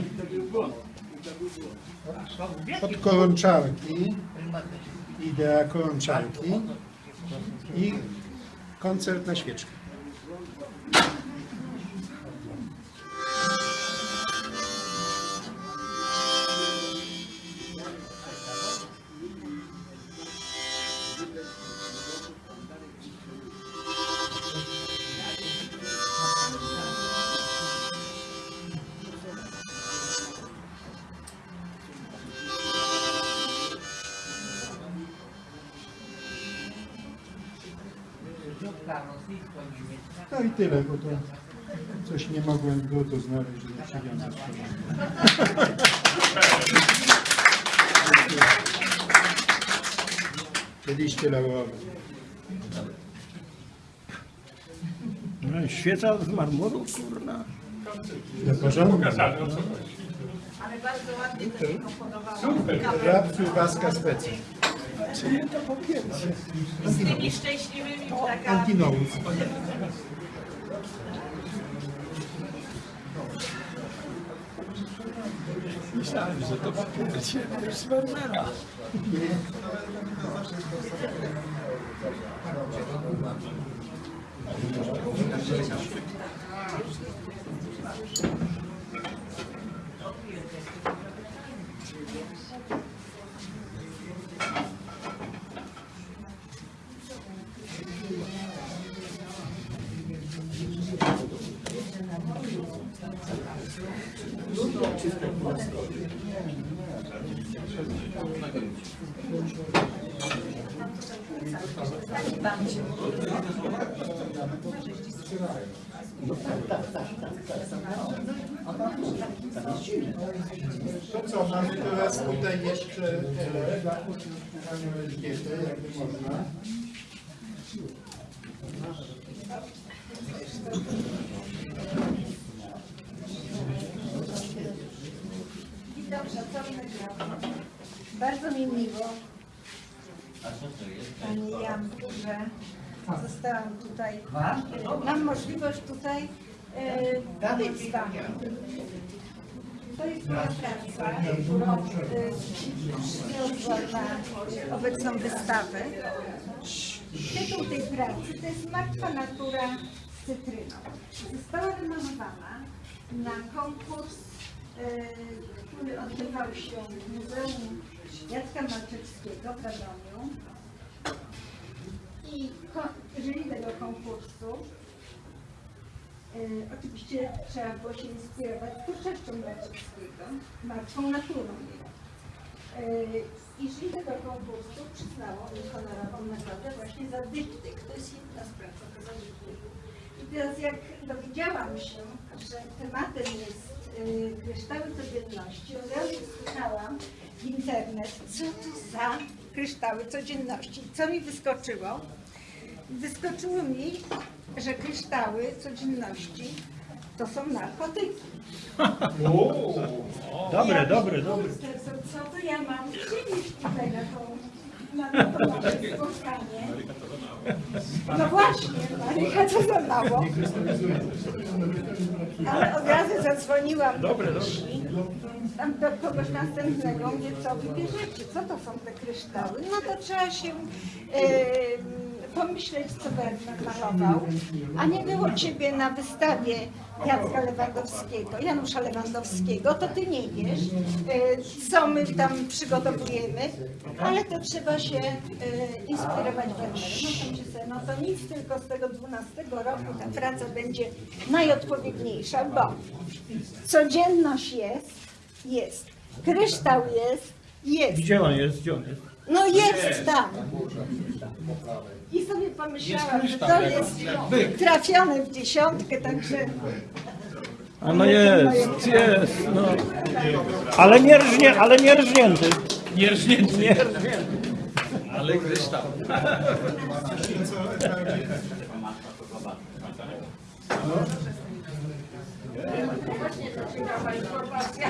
Od kołączarki, idea kołączarki i koncert na świeczkę. Tyle, bo to coś nie mogłem w to znaleźć, żeby przywiązać. Liście laurowe. No, Świeca z marmuru, kurna. Do porządku. Ale bardzo ładnie to się komponowało. Żab kiełbaska specja. Z tymi szczęśliwymi ptakami. Antinous. Myślałem, że to będzie z Wermera. To co, mamy teraz tutaj jeszcze e, panią Elżbietę, jakby można. Witam szanownych radnych. Bardzo mi miło, Pani Janku, że zostałam tutaj, e, mam możliwość tutaj e, być z Wami. To jest moja praca, którą e, przyniosłam na obecną wystawę. Tytuł tej pracy to jest Martwa natura z cytryną. Została wymalowana na konkurs który odbywał się w Muzeum Jacka Malczewskiego w Radomiu. I jury tego konkursu e, oczywiście trzeba było się inspirować twórczością Malczewskiego, martwą naturą. E, I jury tego konkursu przyznało mi honorową nagrodę właśnie za diptyk. To jest jedna z prac okazanych. I teraz jak dowiedziałam się, że tematem jest kryształy codzienności, od razu słyszałam w internet, co to za kryształy codzienności. Co mi wyskoczyło? Wyskoczyło mi, że kryształy codzienności to są narkotyki. Dobre, Ja dobre, dobre. co to ja mam przynieść tutaj na tą na spotkanie? No właśnie, Marika to za mało. Ale od razu zadzwoniłam do Krysi, tam do kogoś następnego, mówię, co wybierzecie, co to są te kryształy? No to trzeba się e, pomyśleć, co Werner malował. A nie było Ciebie na wystawie Jacka Lewandowskiego, Janusza Lewandowskiego, to Ty nie wiesz, e, co my tam przygotowujemy, ale to trzeba się e, inspirować. No sobie, no to nic, tylko z tego 12 roku ta praca będzie najodpowiedniejsza, bo codzienność jest, jest, kryształ jest, jest, Gdzie on jest? Gdzie on jest? no jest tam. I sobie pomyślałam, że to jest trafione w dziesiątkę, także A no jest, jest, no. Ale nie rżnie, ale nie rżnięty. Nie rżnięty. Nie rżnięty. Ale kryształ. Właśnie to ciekawa informacja.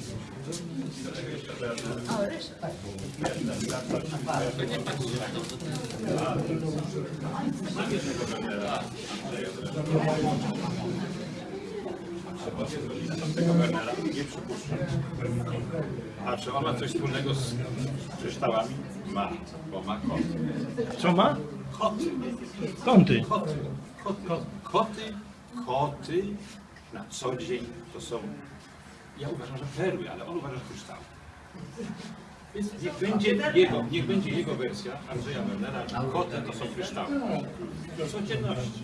Wernera nie przypuszczam. A czy on ma coś wspólnego z kryształami? Ma, bo ma koty. Co ma? Koty. Kąty. Koty. Koty. Koty, koty na co dzień to są, ja uważam, że perły, ale on uważa, że kryształy. Więc niech będzie jego, niech będzie jego wersja Andrzeja Wernera, że koty to są kryształy. Do codzienności.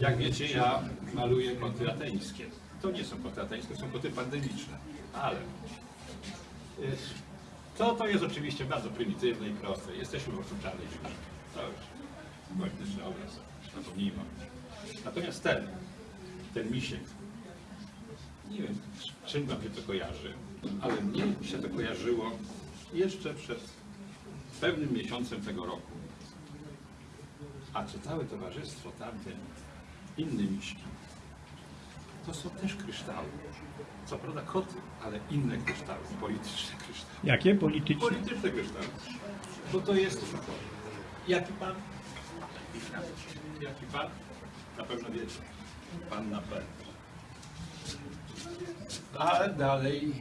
Jak wiecie, ja maluję koty ateńskie. To nie są koty ateńskie, to są koty pandemiczne. Ale y, to, to jest oczywiście bardzo prymitywne i proste. Jesteśmy w czarnej dziurze. To już polityczny obraz. Zapomnijmy. Natomiast ten, ten misiek, nie wiem, czym wam się to kojarzy, ale mnie się to kojarzyło jeszcze przed pewnym miesiącem tego roku. A czy całe towarzystwo tamte, inne miśki, to są też kryształy. Co prawda koty, ale inne kryształy, polityczne kryształy. Jakie polityczne? Polityczne kryształy. Bo to jest... Jaki pan? Jaki pan? Na pewno wiecie. Pan na pewno. A dalej,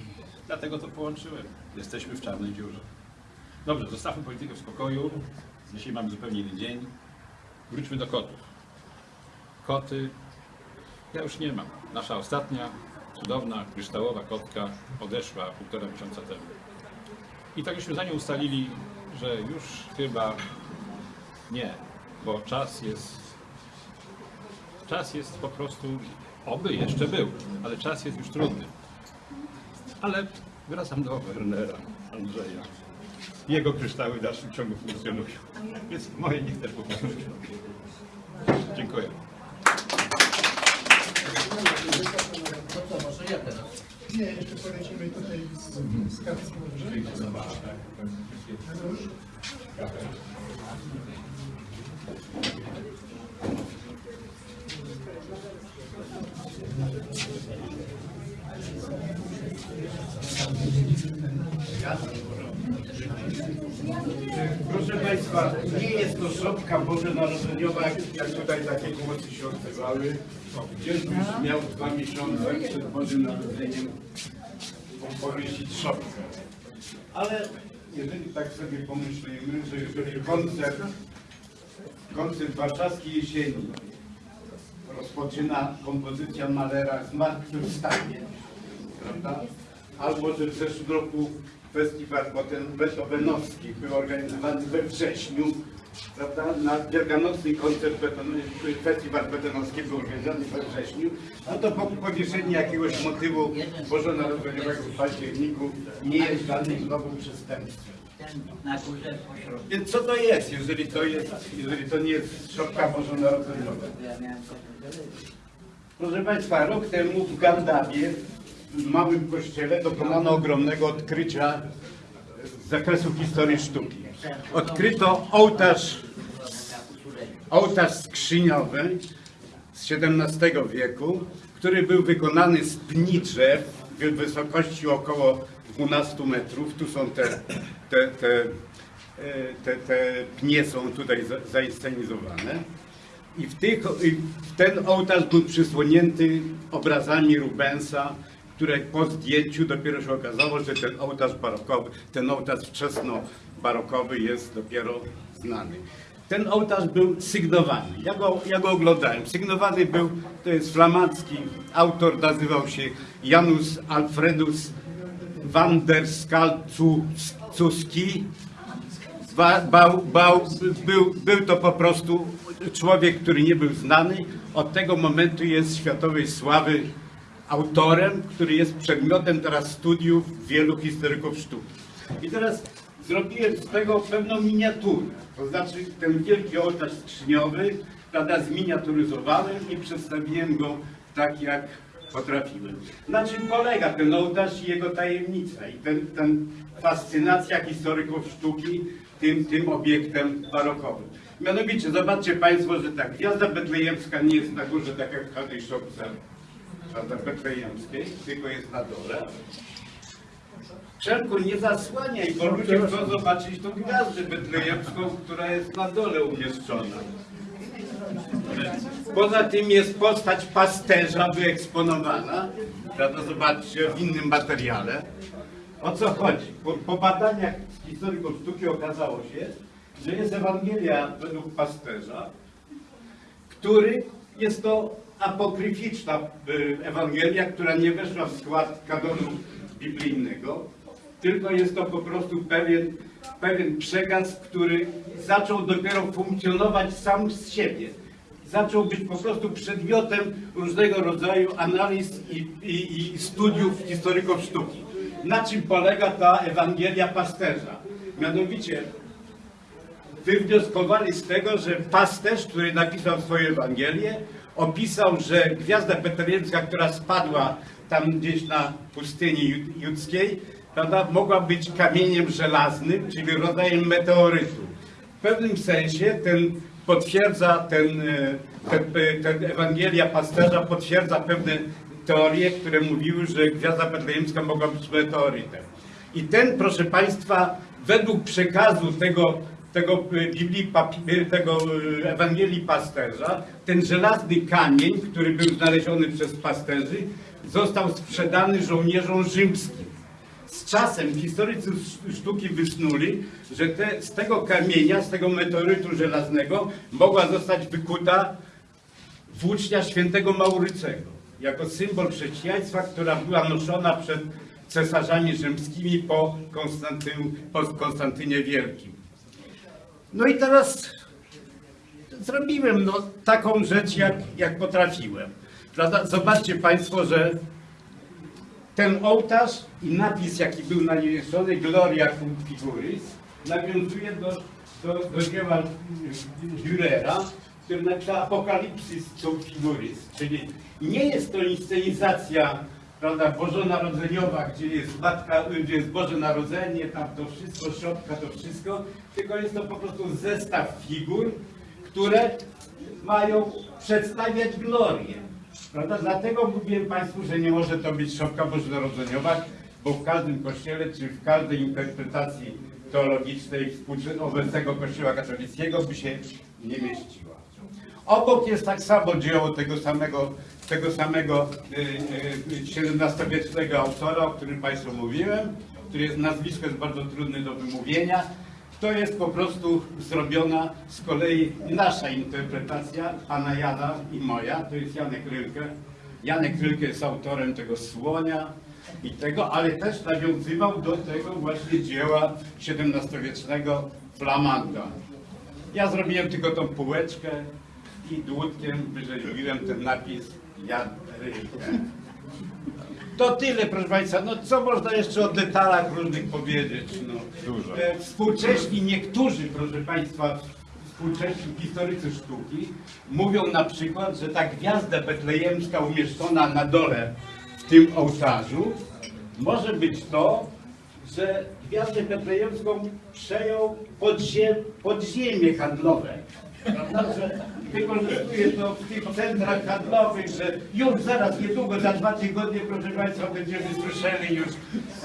dlatego to połączyłem. Jesteśmy w czarnej dziurze. Dobrze, zostawmy politykę w spokoju. Dzisiaj mamy zupełnie inny dzień. Wróćmy do kotów. Koty, ja już nie mam. Nasza ostatnia, cudowna, kryształowa kotka odeszła półtora miesiąca temu. I tak żeśmy za nią ustalili, że już chyba nie, bo czas jest, czas jest po prostu, oby jeszcze był, ale czas jest już trudny. Ale wracam do Wernera, Andrzeja. Jego kryształy w dalszym ciągu funkcjonują, więc moje niech też funkcjonują. Dziękuję. Może ja teraz? Nie, jeszcze polecimy tutaj z, z kartką, dobrze? Już? Proszę Państwa, nie jest to szopka bożonarodzeniowa, jak, tutaj takie głosy się odbywały. Gdzieś już miał dwa miesiące przed Bożym Narodzeniem powiesić szopkę. Ale jeżeli tak sobie pomyślimy, że jeżeli koncert, koncert warszawskiej jesieni rozpoczyna kompozycja Malera Zmartwychwstanie, prawda? Albo że w zeszłym roku festiwal Beethoven- beethovenowski był organizowany we wrześniu, prawda? Na wielkanocny koncert festiwal betonowski był organizowany we wrześniu, no to po powieszeniu jakiegoś motywu bożonarodzeniowego w październiku nie jest żadnym znowu przestępstwem. Na górze pośrodku. Więc co to jest, jeżeli to jest, jeżeli to nie jest szopka bożonarodzeniowa? Proszę Państwa, rok temu w Gardawie, w małym kościele, dokonano ogromnego odkrycia z zakresu historii sztuki. Odkryto ołtarz, ołtarz skrzyniowy z XVII wieku, który był wykonany z pni drzew w wysokości około 12 metrów. Tu są te, te, te, e, te, te pnie są tutaj za- zainscenizowane. I w, tych, w ten ołtarz był przysłonięty obrazami Rubensa, które po zdjęciu dopiero się okazało, że ten ołtarz barokowy, ten ołtarz wczesno-barokowy jest dopiero znany. Ten ołtarz był sygnowany. Ja go, ja go oglądałem. Sygnowany był, to jest flamandzki autor, nazywał się Janusz Alfredus van der. Ba, był, był to po prostu człowiek, który nie był znany. Od tego momentu jest światowej sławy autorem, który jest przedmiotem teraz studiów wielu historyków sztuki. I teraz zrobiłem z tego pewną miniaturę. To znaczy ten wielki ołtarz skrzyniowy, prawda, zminiaturyzowałem i przedstawiłem go tak, jak potrafiłem. Na czym polega ten ołtarz i jego tajemnica i ten, ten fascynacja historyków sztuki tym, tym obiektem barokowym. Mianowicie, zobaczcie Państwo, że ta gwiazda betlejemska nie jest na górze, tak jak w każdej szopce betlejemskiej, tylko jest na dole. Czerku, nie zasłaniaj, bo ludzie chcą zobaczyć tą gwiazdę betlejemską, która jest na dole umieszczona. Poza tym jest postać pasterza wyeksponowana, prawda, zobaczcie, w innym materiale. O co chodzi? Po, po badaniach historyków sztuki okazało się, że jest Ewangelia według pasterza, który jest to apokryficzna y, Ewangelia, która nie weszła w skład kanonu biblijnego, tylko jest to po prostu pewien, pewien przekaz, który zaczął dopiero funkcjonować sam z siebie. Zaczął być po prostu przedmiotem różnego rodzaju analiz i, i, i studiów historyków sztuki. Na czym polega ta Ewangelia pasterza? Mianowicie wywnioskowali z tego, że pasterz, który napisał swoją Ewangelię, opisał, że gwiazda betlejemska, która spadła tam gdzieś na pustyni jud- judzkiej, prawda, mogła być kamieniem żelaznym, czyli rodzajem meteorytu. W pewnym sensie ten potwierdza, ten, e, ten, ten Ewangelia pasterza potwierdza pewne teorie, które mówiły, że gwiazda betlejemska mogła być meteorytem. I ten, proszę Państwa, według przekazu tego, tego, y, Biblii, tego Ewangelii pasterza, ten żelazny kamień, który był znaleziony przez pasterzy, został sprzedany żołnierzom rzymskim. Czasem historycy sz- sztuki wysnuli, że te, z tego kamienia, z tego meteorytu żelaznego mogła zostać wykuta włócznia świętego Maurycego, jako symbol chrześcijaństwa, która była noszona przed cesarzami rzymskimi po, po Konstantynie Wielkim. No i teraz zrobiłem no, taką rzecz, jak, jak potrafiłem. Zobaczcie Państwo, że ten ołtarz i napis, jaki był naniesiony, Gloria cum figuris, nawiązuje do, do, do dzieła Dürera, który napisał Apokalipsis cum figuris, czyli nie jest to inscenizacja prawda, bożonarodzeniowa, gdzie jest matka, gdzie jest Boże Narodzenie, tam to wszystko, środka to wszystko, tylko jest to po prostu zestaw figur, które mają przedstawiać glorię. Prawda? Dlatego mówiłem Państwu, że nie może to być szopka bożonarodzeniowa, bo w każdym kościele, czy w każdej interpretacji teologicznej obecnego kościoła katolickiego by się nie mieściła. Obok jest tak samo dzieło tego samego, tego samego y, y, XVII-wiecznego autora, o którym Państwu mówiłem, który jest nazwisko jest bardzo trudne do wymówienia. To jest po prostu zrobiona z kolei nasza interpretacja, pana Jana i moja, to jest Janek Rylke. Janek Rylke jest autorem tego słonia i tego, ale też nawiązywał do tego właśnie dzieła XVII-wiecznego Flamanda. Ja zrobiłem tylko tą półeczkę i dłutkiem wyrzeźbiłem ten napis Jan Rylke. To tyle, proszę Państwa. No co można jeszcze o detalach różnych powiedzieć? No, Dużo. E, Współcześni niektórzy, proszę Państwa, współcześni historycy sztuki mówią na przykład, że ta gwiazda betlejemska umieszczona na dole w tym ołtarzu może być to, że gwiazdę betlejemską przejął podzie, podziemie handlowe. Prawda, że wykorzystuje to w tych centrach handlowych, że już zaraz, niedługo, za dwa tygodnie, proszę Państwa, będziemy słyszeli już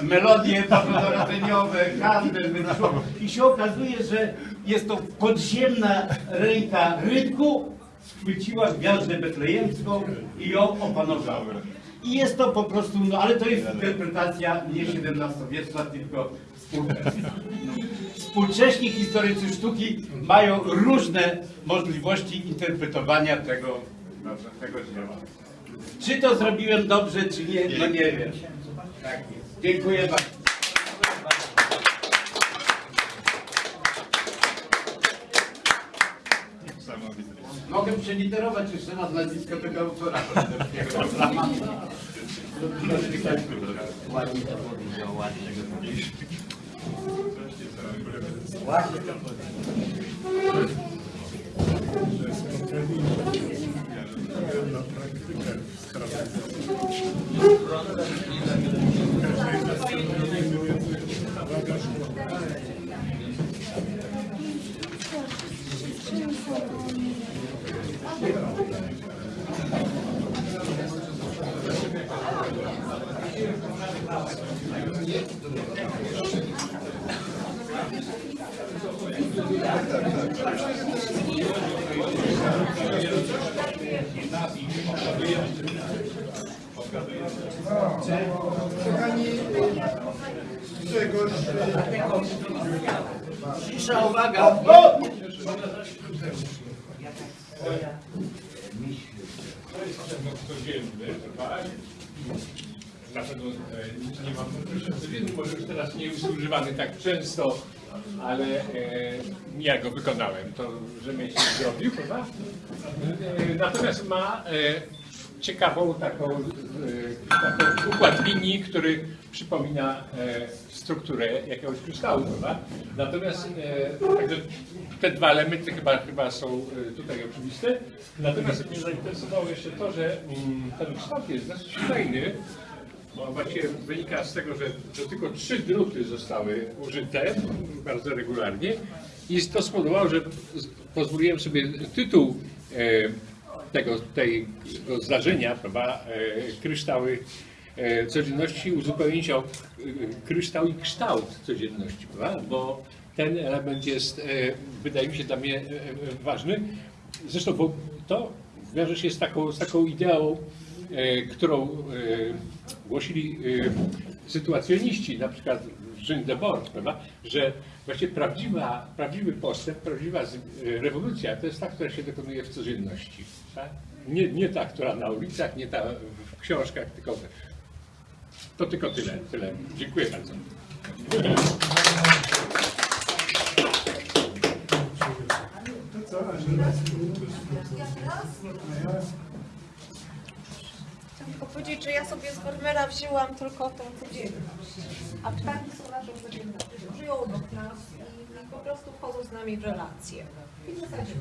melodie bożonarodzeniowe, handel, wyszło. I się okazuje, że jest to podziemna ręka rynku, schwyciła gwiazdę betlejemską i ją opanowała. I jest to po prostu, no ale to jest interpretacja nie XVII-wieczna, tylko współczesna. Współcześni historycy sztuki mają różne możliwości interpretowania tego, no, tego dzieła. Czy to zrobiłem dobrze, czy nie, no nie wiem. Tak jest. Dziękuję bardzo. Mogę przeliterować jeszcze raz nazwisko tego autora. Ładnie to powiedział, ładnie. Właśnie to Spotkali na praktykę Kochani, Grzegorz, Cisza, uwaga! To jest przemoc codzienny, tak? Pewno e, nie mam codzienny, może już teraz nie jest używany tak często, ale e, ja go wykonałem, to rzemieślnik zrobił, prawda? E, natomiast ma e, ciekawą taką, e, taką układ linii, który przypomina e, strukturę jakiegoś kryształu, prawda? Natomiast e, te dwa elementy chyba, chyba są tutaj oczywiste. Natomiast mnie zainteresowało jeszcze to, że mm, ten kształt jest dosyć fajny, bo właściwie wynika z tego, że, że tylko trzy druty zostały użyte bardzo regularnie i to spowodowało, że pozwoliłem sobie tytuł tego, tego zdarzenia, prawda, e, kryształy e, codzienności uzupełnić o e, kryształ i kształt codzienności, prawda? bo ten element jest, wydaje mi się, dla mnie ważny. Zresztą bo to wiąże się z taką, z taką ideą, którą głosili sytuacjoniści, na przykład Jean de Bord, prawda? że właśnie prawdziwa, prawdziwy postęp, prawdziwa rewolucja to jest ta, która się dokonuje w codzienności. Tak? Nie, nie ta, która na ulicach, nie ta w książkach, tylko to tylko tyle. tyle. Dziękuję bardzo. Chciałam tylko powiedzieć, że ja sobie z Vermeera wzięłam tylko tę codzienność. A ptaki są naszą codziennością. Żyją obok nas i, i po prostu wchodzą z nami w relacje. I w zasadzie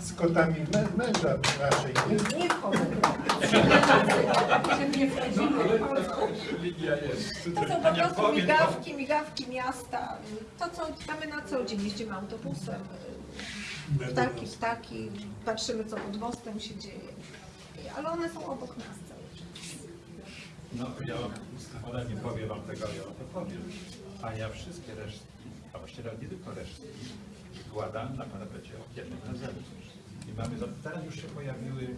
z kotami mę, męża naszej, nie? nie wchodzą. Nie wchodzimy. To są po prostu migawki, migawki miasta. To, co mamy na co dzień. Jeździmy autobusem. Ptaki, ptaki. Patrzymy, co pod mostem się dzieje. Ale one są obok nas. No, ja, ona nie powie wam tego, ja wam to powiem. A ja wszystkie resztki, a właściwie nie tylko resztki, wkładam na parapecie okiennym na zewnątrz. I mamy, za- teraz już się pojawiły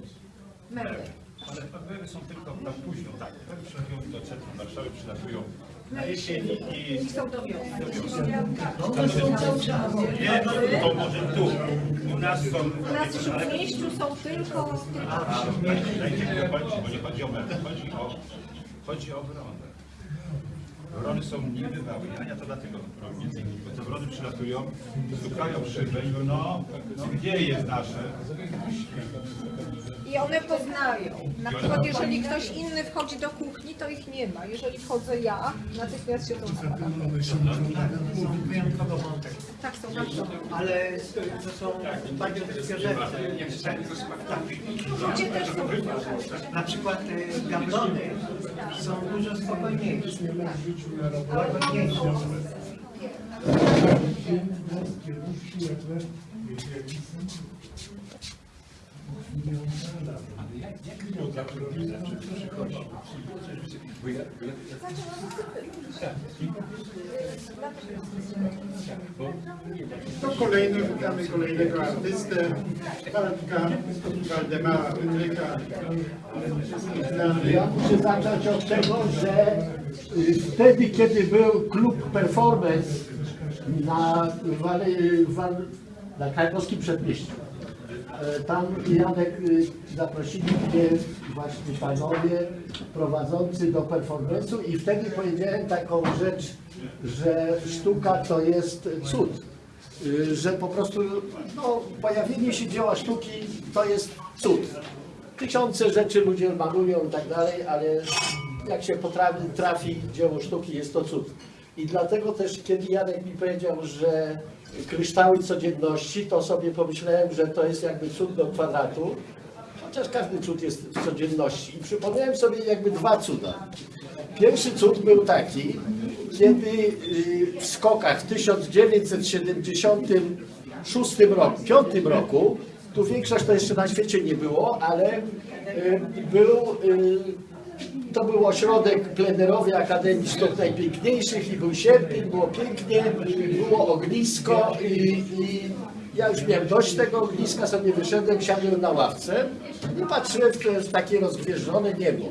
Meble. ale meble są tylko na późno, tak. Meble przylatują do centrum Warszawy, przylatują na jesieni i... I są do wiosny. Czas. Nie, no to może tu. U nas są... U nas w Śródmieściu są tylko... A, mi dokończyć, bo nie chodzi o meble, chodzi o, chodzi o wronę. Wrony są niebywałe. Ania to dlatego między innymi, bo te wrony przylatują, stukają szybę i mówią, no, no gdzie jest nasze? I one poznają. Na przykład jeżeli ktoś inny wchodzi do kuchni, to ich nie ma. Jeżeli wchodzę ja, natychmiast się to odpala. Wyjątkowo wątek. Tak są bardzo. Ale to są bardzo bliskie rzeczy. Ludzie też są Na przykład Saúde spokojnie. Spokojnie. Spokojnie. To kolejny, witamy kolejnego artystę, Waldka Waldemara Wydryka. Ja muszę zacząć od tego, że y, wtedy, kiedy był klub Performance na, na Krakowskim Przedmieściu, e, tam Janek y, zaprosili mnie właśnie panowie prowadzący do performance'u i wtedy powiedziałem taką rzecz, że sztuka to jest cud. Y, Że po prostu no, pojawienie się dzieła sztuki to jest cud. Tysiące rzeczy ludzie malują i tak dalej, ale jak się potrafi, trafi dzieło sztuki, jest to cud. I dlatego też, kiedy Janek mi powiedział, że kryształy codzienności, to sobie pomyślałem, że to jest jakby cud do kwadratu, chociaż każdy cud jest w codzienności. I przypomniałem sobie jakby dwa cuda. Pierwszy cud był taki, kiedy y, w skokach w 1976 roku, 5 roku, tu większość to jeszcze na świecie nie było, ale y, był, y, to był ośrodek plenerowy Akademii Sztuk Najpiękniejszych i był sierpień, było pięknie, było ognisko i, i ja już miałem dość tego ogniska, sobie wyszedłem, siadłem na ławce i patrzyłem w takie rozgwieżdżone niebo.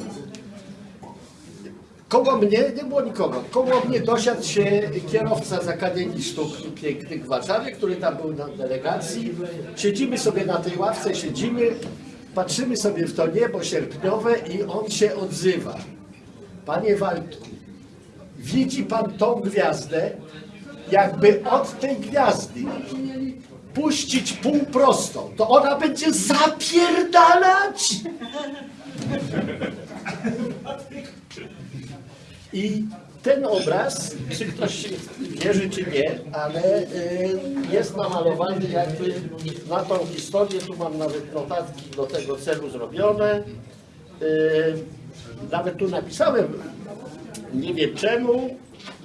Koło mnie nie było nikogo. Koło mnie dosiadł się kierowca z Akademii Sztuk Pięknych w Warszawie, który tam był na delegacji. Siedzimy sobie na tej ławce, siedzimy, patrzymy sobie w to niebo sierpniowe i on się odzywa. Panie Waldku, widzi pan tą gwiazdę, jakby od tej gwiazdy puścić półprostą, to ona będzie zapierdalać. I ten obraz, czy ktoś wierzy, czy nie, ale y, jest namalowany jakby na tą historię. Tu mam nawet notatki do tego celu zrobione. Y, Nawet tu napisałem, nie wiem czemu,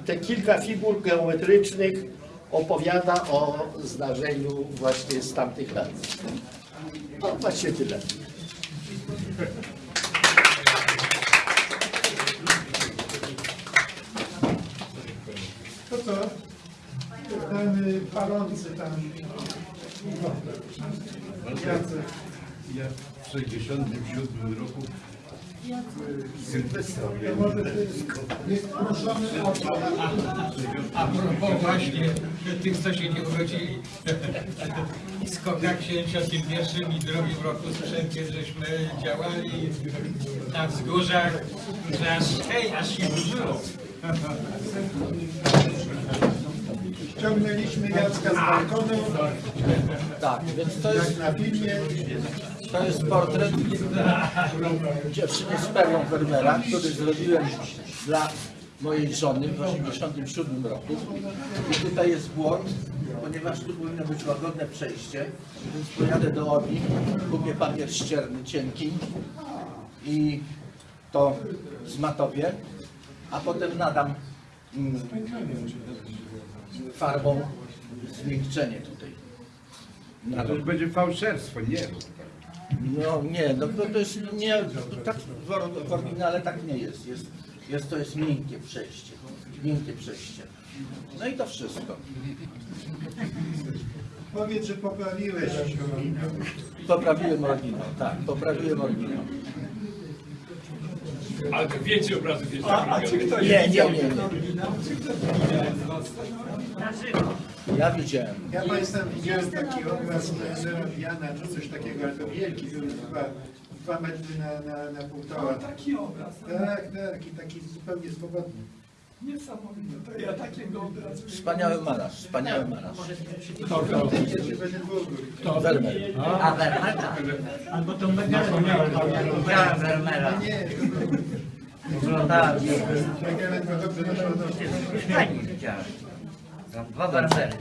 te kilka figur geometrycznych opowiada o zdarzeniu właśnie z tamtych lat. No właśnie tyle. To co? Ten y, palący tam. Jacek. Ja w 67 roku Sylwestra To może ty jest proszony o to. A propos właśnie tych, co się nie urodzili. W skokach 71 i drugim roku sprzęcie żeśmy działali na wzgórzach, że aż, hej, aż się burzyło. Ściągnęliśmy Jacka z balkonu. Tak, więc to jest, na filmie. to jest portret dziewczyny z Perlą Vermeera, który zrobiłem dla mojej żony w 1987 roku. I tutaj jest błąd, ponieważ tu powinno być łagodne przejście, więc pojadę do Obi, kupię papier ścierny cienki i to zmatowię, a potem nadam mm, farbą zmiękczenie tutaj. A to już będzie fałszerstwo, nie. No nie, no to, to jest nie, tak w or- w oryginale tak nie jest. jest. Jest to jest miękkie przejście. Miękkie przejście. No i to wszystko. Powiedz, że poprawiłeś. Poprawiłem oryginał, tak, poprawiłem oryginał. Ale to więcej obrazów jest A, a czy ktoś Nie, nie, nie, nie. oryginał? Czy ktoś widział? Na żywo. Ja widziałem. Ja Państwa widziałem taki obraz Jana, czy coś takiego, ale to wielki, był dwa, dwa metry na, na, na półtora. Taki obraz. Tak, tak, i taki zupełnie swobodny. Niesamowite. To ja takiego obrazu nie Wspaniały malarz, wspaniały malarz. Kto to? Kto? Wermeer. A Vermeera? Albo to. Widziałem Vermeera. Nie, Oglądałem. Fajnie widziałem. Dwa Vermeery.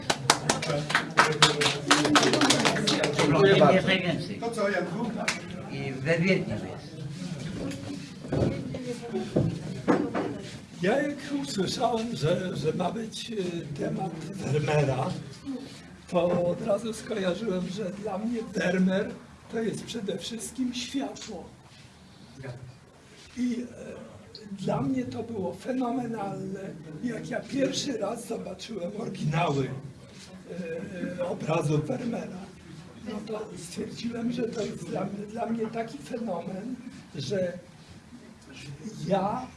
W Londynie jest najwięcej. To co, Janku? I we Wiedniu jest. Ja jak usłyszałem, że, że ma być e, temat Vermeera, to od razu skojarzyłem, że dla mnie Vermeer to jest przede wszystkim światło. I e, dla mnie to było fenomenalne, jak ja pierwszy raz zobaczyłem oryginały e, obrazów Vermeera. No to stwierdziłem, że to jest dla mnie, dla mnie taki fenomen, że ja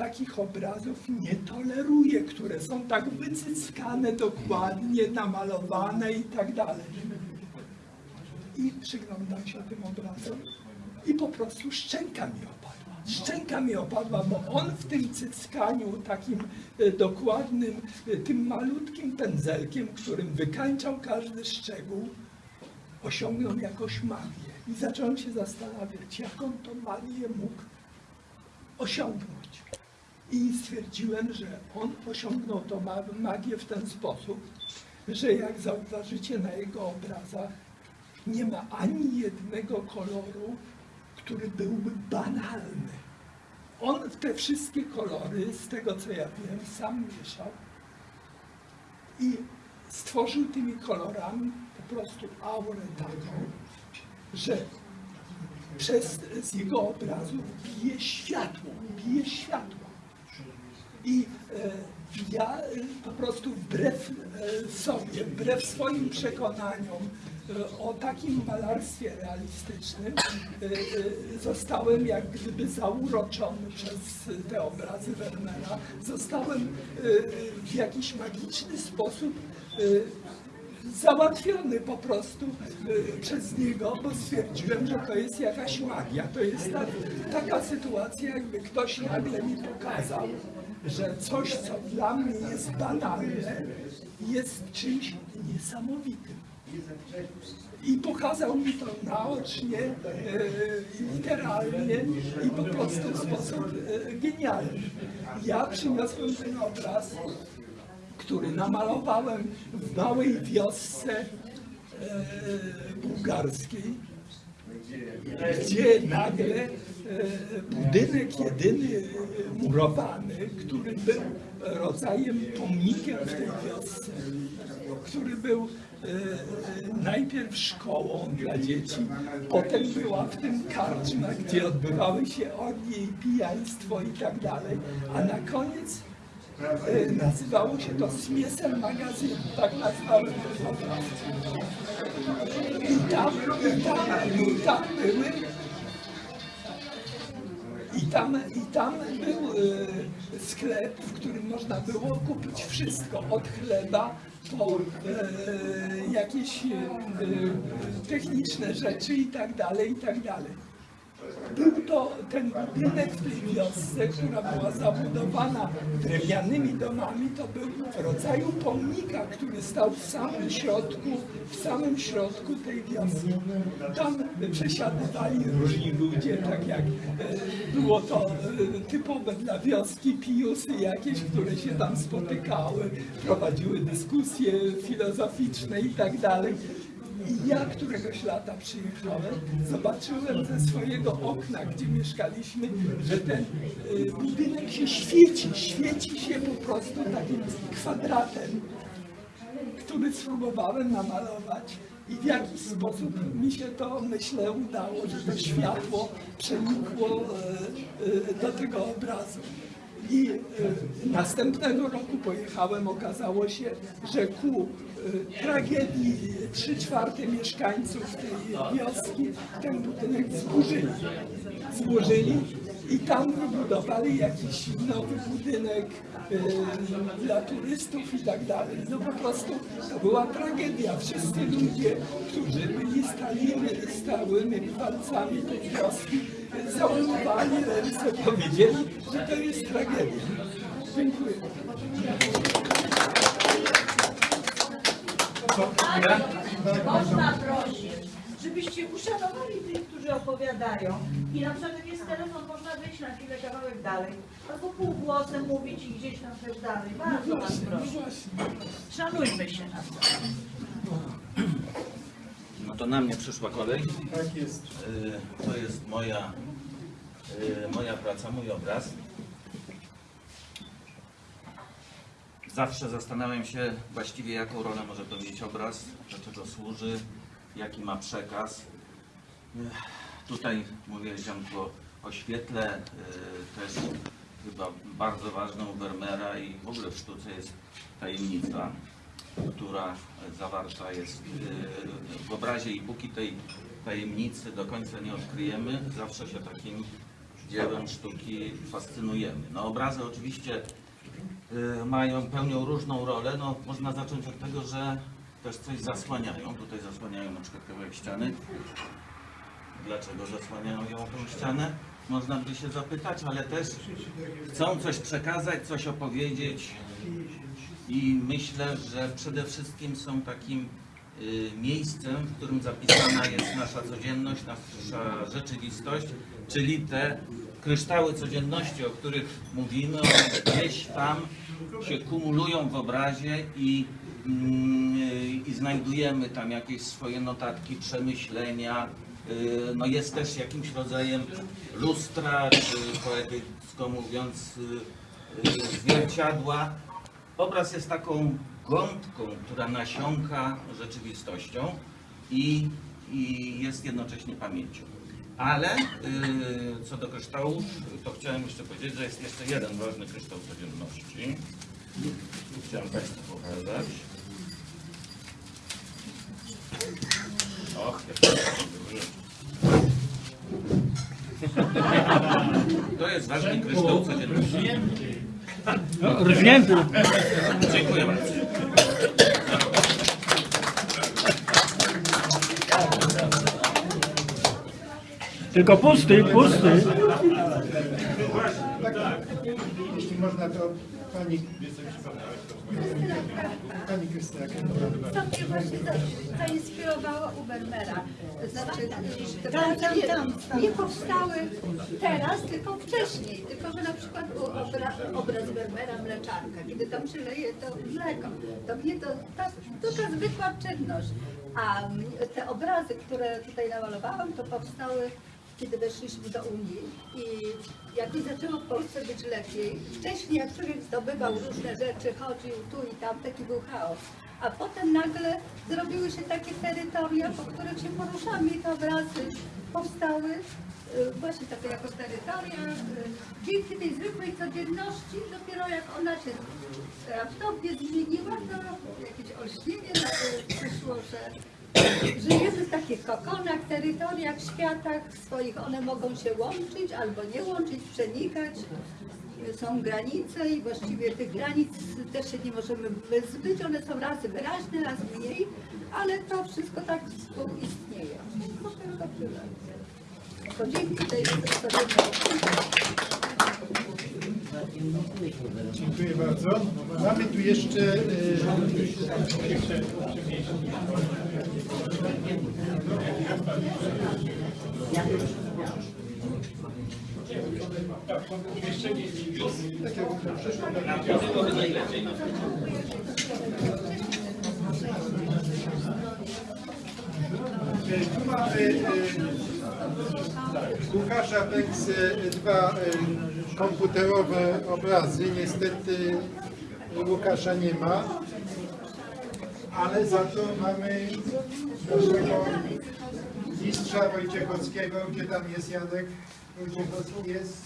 takich obrazów nie toleruję, które są tak wycyckane dokładnie, namalowane i tak dalej. I przyglądam się tym obrazom i po prostu szczęka mi opadła. Szczęka mi opadła, bo on w tym cyckaniu takim e, dokładnym, e, tym malutkim pędzelkiem, którym wykańczał każdy szczegół, osiągnął jakąś magię. I zacząłem się zastanawiać, jak on tą magię mógł osiągnąć. I stwierdziłem, że on osiągnął tą ma- magię w ten sposób, że jak zauważycie na jego obrazach, nie ma ani jednego koloru, który byłby banalny. On te wszystkie kolory, z tego co ja wiem, sam mieszał i stworzył tymi kolorami po prostu aurę taką, że przez, z jego obrazu bije światło, bije światło. I e, ja e, po prostu wbrew e, sobie, wbrew swoim przekonaniom o takim malarstwie realistycznym, zostałem jak gdyby zauroczony przez te obrazy Wernera. Zostałem w jakiś magiczny sposób załatwiony po prostu przez niego, bo stwierdziłem, że to jest jakaś magia. To jest ta, taka sytuacja, jakby ktoś nagle mi pokazał, że coś, co dla mnie jest banalne, jest czymś niesamowitym. I pokazał mi to naocznie, y, literalnie i po prostu w sposób y, genialny. Ja przyniosłem ten obraz który namalowałem w małej wiosce e, bułgarskiej, gdzie nagle e, budynek jedyny murowany, który był rodzajem pomnikiem w tej wiosce, który był e, najpierw szkołą dla dzieci, potem była w tym karczma, gdzie odbywały się orgie i pijaństwo i tak dalej, a na koniec E, Nazywało się to Smiesem Magazyn, tak nazwałem obraz. I tam, i tam, i tam były i tam, I tam był e, sklep, w którym można było kupić wszystko, od chleba po e, jakieś e, techniczne rzeczy i tak dalej, i tak dalej. Był to ten budynek w tej wiosce, która była zabudowana drewnianymi domami, to był rodzaju pomnika, który stał w samym środku, w samym środku tej wioski. Tam przesiadywali różni ludzie, tak jak e, było to e, typowe dla wioski, pijusy jakieś, które się tam spotykały, prowadziły dyskusje filozoficzne i tak dalej. I ja któregoś lata przyjechałem, zobaczyłem ze swojego okna, gdzie mieszkaliśmy, że ten y, budynek się świeci, świeci się po prostu takim kwadratem, który spróbowałem namalować i w jakiś sposób mi się to, myślę, udało, że to światło przenikło y, y, do tego obrazu. I y, następnego roku pojechałem, okazało się, że ku y, tragedii trzy czwarte mieszkańców tej wioski ten budynek zburzyli. Zburzyli i tam wybudowali jakiś nowy budynek dla turystów i tak dalej. No po prostu to była tragedia. Wszyscy ludzie, którzy byli stałymi, stałymi palcami tej wioski, załamywali ręce, powiedzieli, że to jest tragedia. Dziękuję. Można prosić, żebyście uszanowali tych, którzy opowiadają i na przykład jak jest telefon, można wyjść na chwilę kawałek dalej, albo półgłosem mówić i gdzieś tam też dalej. Bardzo was proszę. Szanujmy się nawzajem. No to na mnie przyszła kolej. Tak jest. Y, To jest moja, y, moja praca, mój obraz. Zawsze zastanawiam się właściwie jaką rolę może pełnić obraz, do czego służy, jaki ma przekaz. Tutaj mówiłeś Janku o świetle, y, też chyba bardzo ważną Vermeera i w ogóle w sztuce jest tajemnica, która zawarta jest y, w obrazie i póki tej tajemnicy do końca nie odkryjemy, zawsze się takim dziełem sztuki fascynujemy. No obrazy oczywiście y, mają, pełnią różną rolę. No, można zacząć od tego, że też coś zasłaniają. Tutaj zasłaniają na przykład kawałek ściany. Dlaczego zasłaniają ją tą ścianę? Można by się zapytać, ale też chcą coś przekazać, coś opowiedzieć i myślę, że przede wszystkim są takim y, miejscem, w którym zapisana jest nasza codzienność, nasza rzeczywistość, czyli te kryształy codzienności, o których mówimy, one gdzieś tam się kumulują w obrazie i, i znajdujemy tam jakieś swoje notatki, przemyślenia. Y, No jest też jakimś rodzajem lustra, czy poetycko mówiąc y, y, zwierciadła. Obraz jest taką gąbką, która nasiąka rzeczywistością i, i jest jednocześnie pamięcią. Ale co do kryształów, to chciałem jeszcze powiedzieć, że jest jeszcze jeden ważny kryształ codzienności. Chciałem Państwu pokazać. Och, to To jest ważny kryształ codzienności. No, rżnięty. Dziękuję bardzo. Tylko pusty, pusty. Jeśli można, to pani... Pani Krystyna. To mnie właśnie za- zainspirowało u Vermeera. Znaczy, te Tam, tam, nie, tam, tam. nie powstały teraz, tylko wcześniej. Tylko, że na przykład był obra, obraz Vermeera Mleczarka, kiedy tam się leje to mleko. To mnie to tak, taka zwykła czynność. A te obrazy, które tutaj namalowałam, to powstały kiedy weszliśmy do Unii i jak mi zaczęło w Polsce być lepiej, wcześniej jak człowiek zdobywał różne rzeczy, chodził tu i tam, taki był chaos. A potem nagle zrobiły się takie terytoria, po których się poruszamy i te obrazy powstały y, właśnie takie jako terytoria. y, Dzięki tej zwykłej codzienności, dopiero jak ona się raptownie zmieniła, to jakieś olśnienie to przyszło, że Żyjemy w takich kokonach, terytoriach, światach swoich. One mogą się łączyć albo nie łączyć, przenikać. Są granice i właściwie tych granic też się nie możemy wyzbyć. One są raz wyraźne, raz mniej, ale to wszystko tak współistnieje. Tyle. To dzięki tej Dziękuję bardzo. Mamy tu jeszcze... przeszłym Tu mamy Łukasza Pęksy dwa y, komputerowe obrazy. Niestety Łukasza nie ma, ale za to mamy naszego mistrza Wojciechowskiego. Gdzie tam jest Janek Wojciechowski? Jest?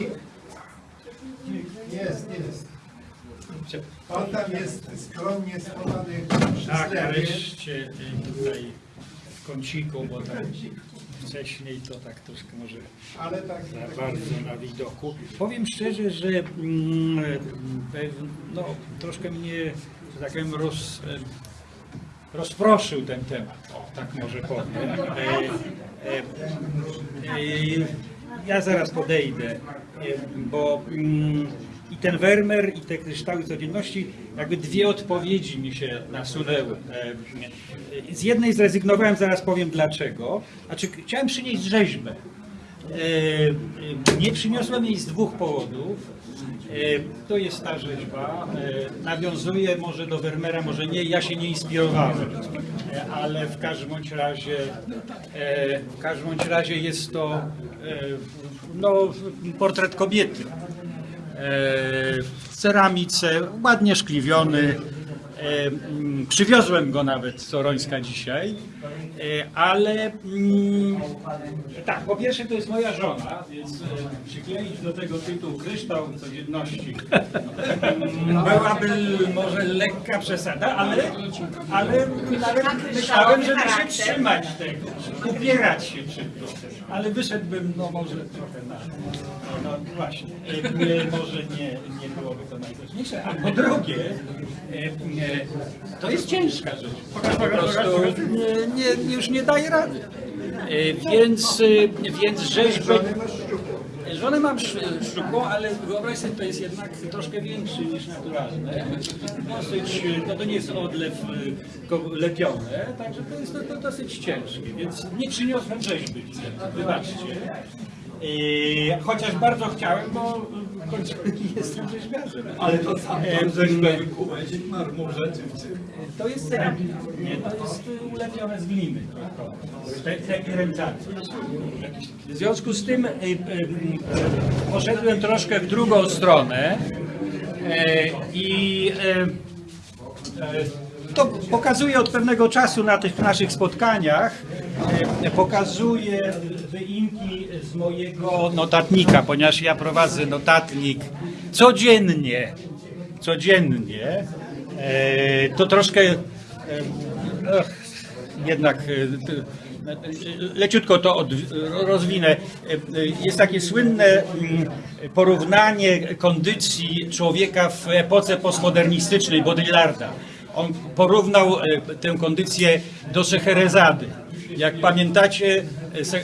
Nikt? Jest, jest. On tam jest skromnie schowany przy Tak, nareszcie y, tutaj w kąciku, bo tak wcześniej to tak troszkę może Ale tak, za bardzo na widoku. Powiem szczerze, że mm, pew- no, troszkę mnie, że tak powiem, roz, rozproszył ten temat, o, tak może powiem. E, e, e, ja zaraz podejdę, bo mm, i ten Wermer, i te kryształy codzienności, jakby dwie odpowiedzi mi się nasunęły. Z jednej zrezygnowałem, zaraz powiem dlaczego. Znaczy, chciałem przynieść rzeźbę. Nie przyniosłem jej z dwóch powodów. E, To jest ta rzeźba. E, Nawiązuje może do Vermeera, może nie, ja się nie inspirowałem. E, Ale w każdym bądź razie, w każdym bądź razie jest to no, portret kobiety. W ceramice, ładnie szkliwiony. Przywiozłem go nawet z Sorońska dzisiaj, e, ale mm, tak, po pierwsze to jest moja żona, więc e, przykleić do tego tytuł kryształ codzienności mm, byłaby może lekka przesada, ale, ale nawet myślałem, żeby się trzymać tego, upierać się przy tym, ale wyszedłbym no może trochę na, no, właśnie, e, może nie, nie byłoby to najważniejsze, a po drugie, to jest ciężka rzecz, po prostu nie, nie, już nie daje rady. E, Więc, e, więc rzeźby, Żonę mam sz- szczupłą, ale wyobraź sobie, to jest jednak troszkę większy niż naturalne. Dosyć, no to nie jest odlew y, lepione, także to jest to, to dosyć ciężkie, więc nie przyniosłem rzeźby, wybaczcie. Yy, chociaż bardzo chciałem, bo końcu jestem rzeźbiarzem. Ale to sam rzeźbę wykułeś w marmurze czy w czym? To jest ceramika, nie? To jest y, ulepione z gliny. Te, te pielęgnacje. W związku z tym y, y, y, poszedłem troszkę w drugą stronę e, i e, e, to pokazuję od pewnego czasu na tych naszych spotkaniach. E, Pokazuję wyimki z mojego notatnika, ponieważ ja prowadzę notatnik codziennie. Codziennie. E, To troszkę e, jednak leciutko to od, rozwinę. Jest takie słynne mm, porównanie kondycji człowieka w epoce postmodernistycznej Baudrillarda. On porównał e, tę kondycję do Szeherezady. Jak pamiętacie,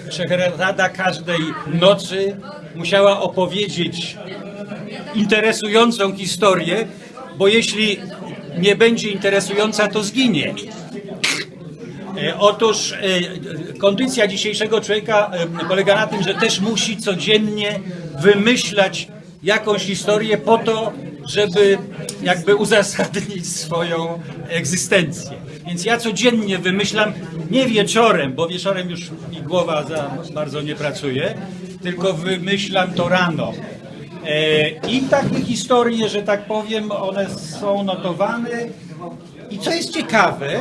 e, Szeherezada każdej nocy musiała opowiedzieć interesującą historię, bo jeśli nie będzie interesująca, to zginie. E, Otóż kondycja dzisiejszego człowieka polega na tym, że też musi codziennie wymyślać jakąś historię po to, żeby jakby uzasadnić swoją egzystencję. Więc ja codziennie wymyślam, nie wieczorem, bo wieczorem już mi głowa za bardzo nie pracuje, tylko wymyślam to rano. E, I takie historie, że tak powiem, one są notowane. I co jest ciekawe,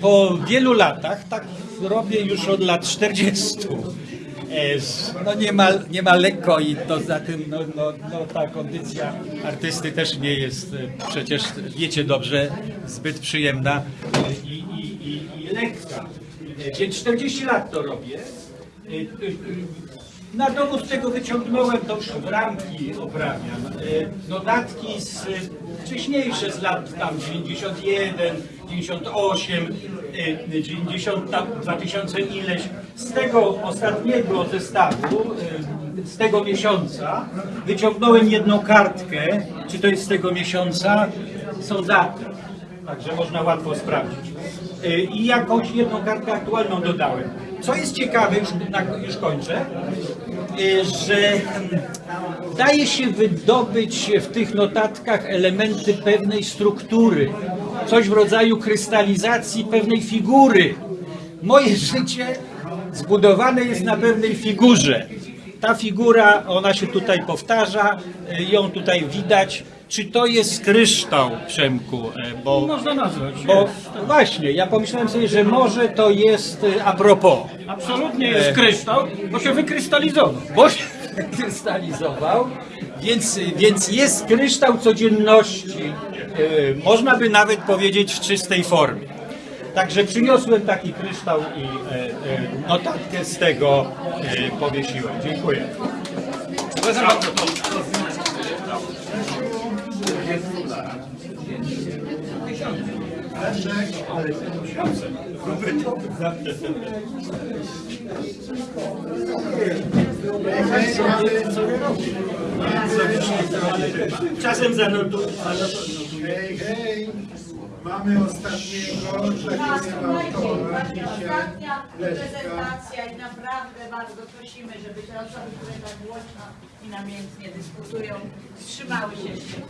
po wielu latach, tak robię już od lat 40. z- No nie ma, nie ma lekko i to za tym no, no, no, ta kondycja artysty też nie jest e, przecież, wiecie dobrze, zbyt przyjemna i, i, i, i lekka. E, Więc 40 lat to robię. E, na dowód tego wyciągnąłem, to już ramki oprawiam, notatki z, wcześniejsze z lat tam 91, 98, e, 90, tam 2000 ileś. Z tego ostatniego zestawu, e, z tego miesiąca, wyciągnąłem jedną kartkę, czy to jest z tego miesiąca, są daty. Także można łatwo sprawdzić. Y, I jakąś jedną kartkę aktualną dodałem. Co jest ciekawe, już, już kończę, y, że mm, daje się wydobyć w tych notatkach elementy pewnej struktury, coś w rodzaju krystalizacji pewnej figury. Moje życie zbudowane jest na pewnej figurze. Ta figura, ona się tutaj powtarza, y, ją tutaj widać. Czy to jest kryształ, Przemku? E, Bo, Można nazwać. bo właśnie, ja pomyślałem sobie, że może to jest y, a propos. Absolutnie jest E, kryształ, bo się wykrystalizował. Bo się krystalizował, więc, więc jest kryształ codzienności. Można by nawet powiedzieć w czystej formie. Także przyniosłem taki kryształ i e, e, notatkę z tego e, powiesiłem. Dziękuję. Czasem zanotuję. Hej, hej, mamy ostatniego, takiego autora Ostatnia prezentacja i naprawdę bardzo prosimy, żeby te osoby, które tak głośno i namiętnie dyskutują, wstrzymały się.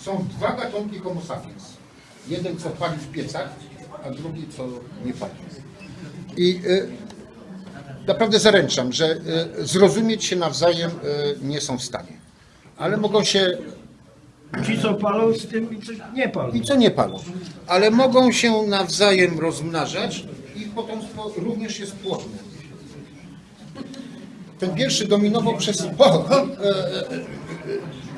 Są dwa gatunki homo sapiens. Jeden, co pali w piecach, a drugi, co nie pali. I y, naprawdę zaręczam, że y, zrozumieć się nawzajem y, nie są w stanie. Ale mogą się... Ci, co palą z tym i co nie palą. I co nie palą. Ale mogą się nawzajem rozmnażać i potomstwo również jest płodne. Ten pierwszy dominował przez o, e, e, e,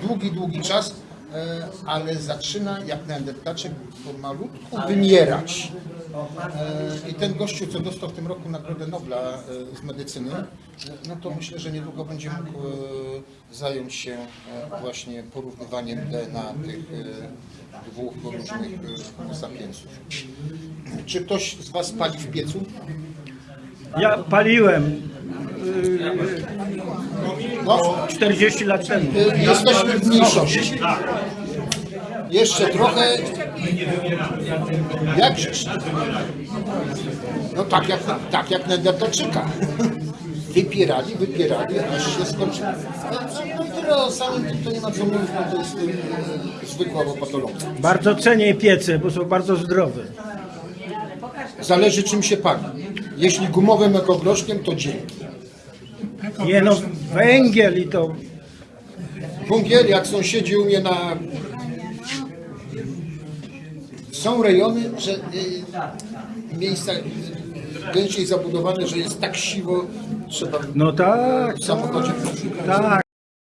długi, długi czas, e, ale zaczyna jak neandertaczek pomalutku wymierać. E, I ten gościu, co dostał w tym roku Nagrodę Nobla e, z medycyny, e, no to myślę, że niedługo będzie mógł e, zająć się właśnie porównywaniem DNA tych dwóch różnych sapiensów. Czy ktoś z Was pali w piecu? Ja paliłem. No. 40 lat temu. Jesteśmy w mniejszości. Jeszcze trochę. Jak? No tak jak, tak jak Neandertalczyka. Wypierali, wypierali, aż się skończyło. No i tyle o samym tym to nie ma co mówić, bo to jest y, zwykła patologia. Bardzo cenię piece, bo są bardzo zdrowe. Zależy czym się pali. Jeśli gumowym ekogroszkiem, to dzięki. Nie no, węgiel i to... Węgiel, jak sąsiedzi u mnie na... Są rejony, że y, miejsca y, gęściej zabudowane, że jest tak siwo, trzeba No tak, w samochodzie tak.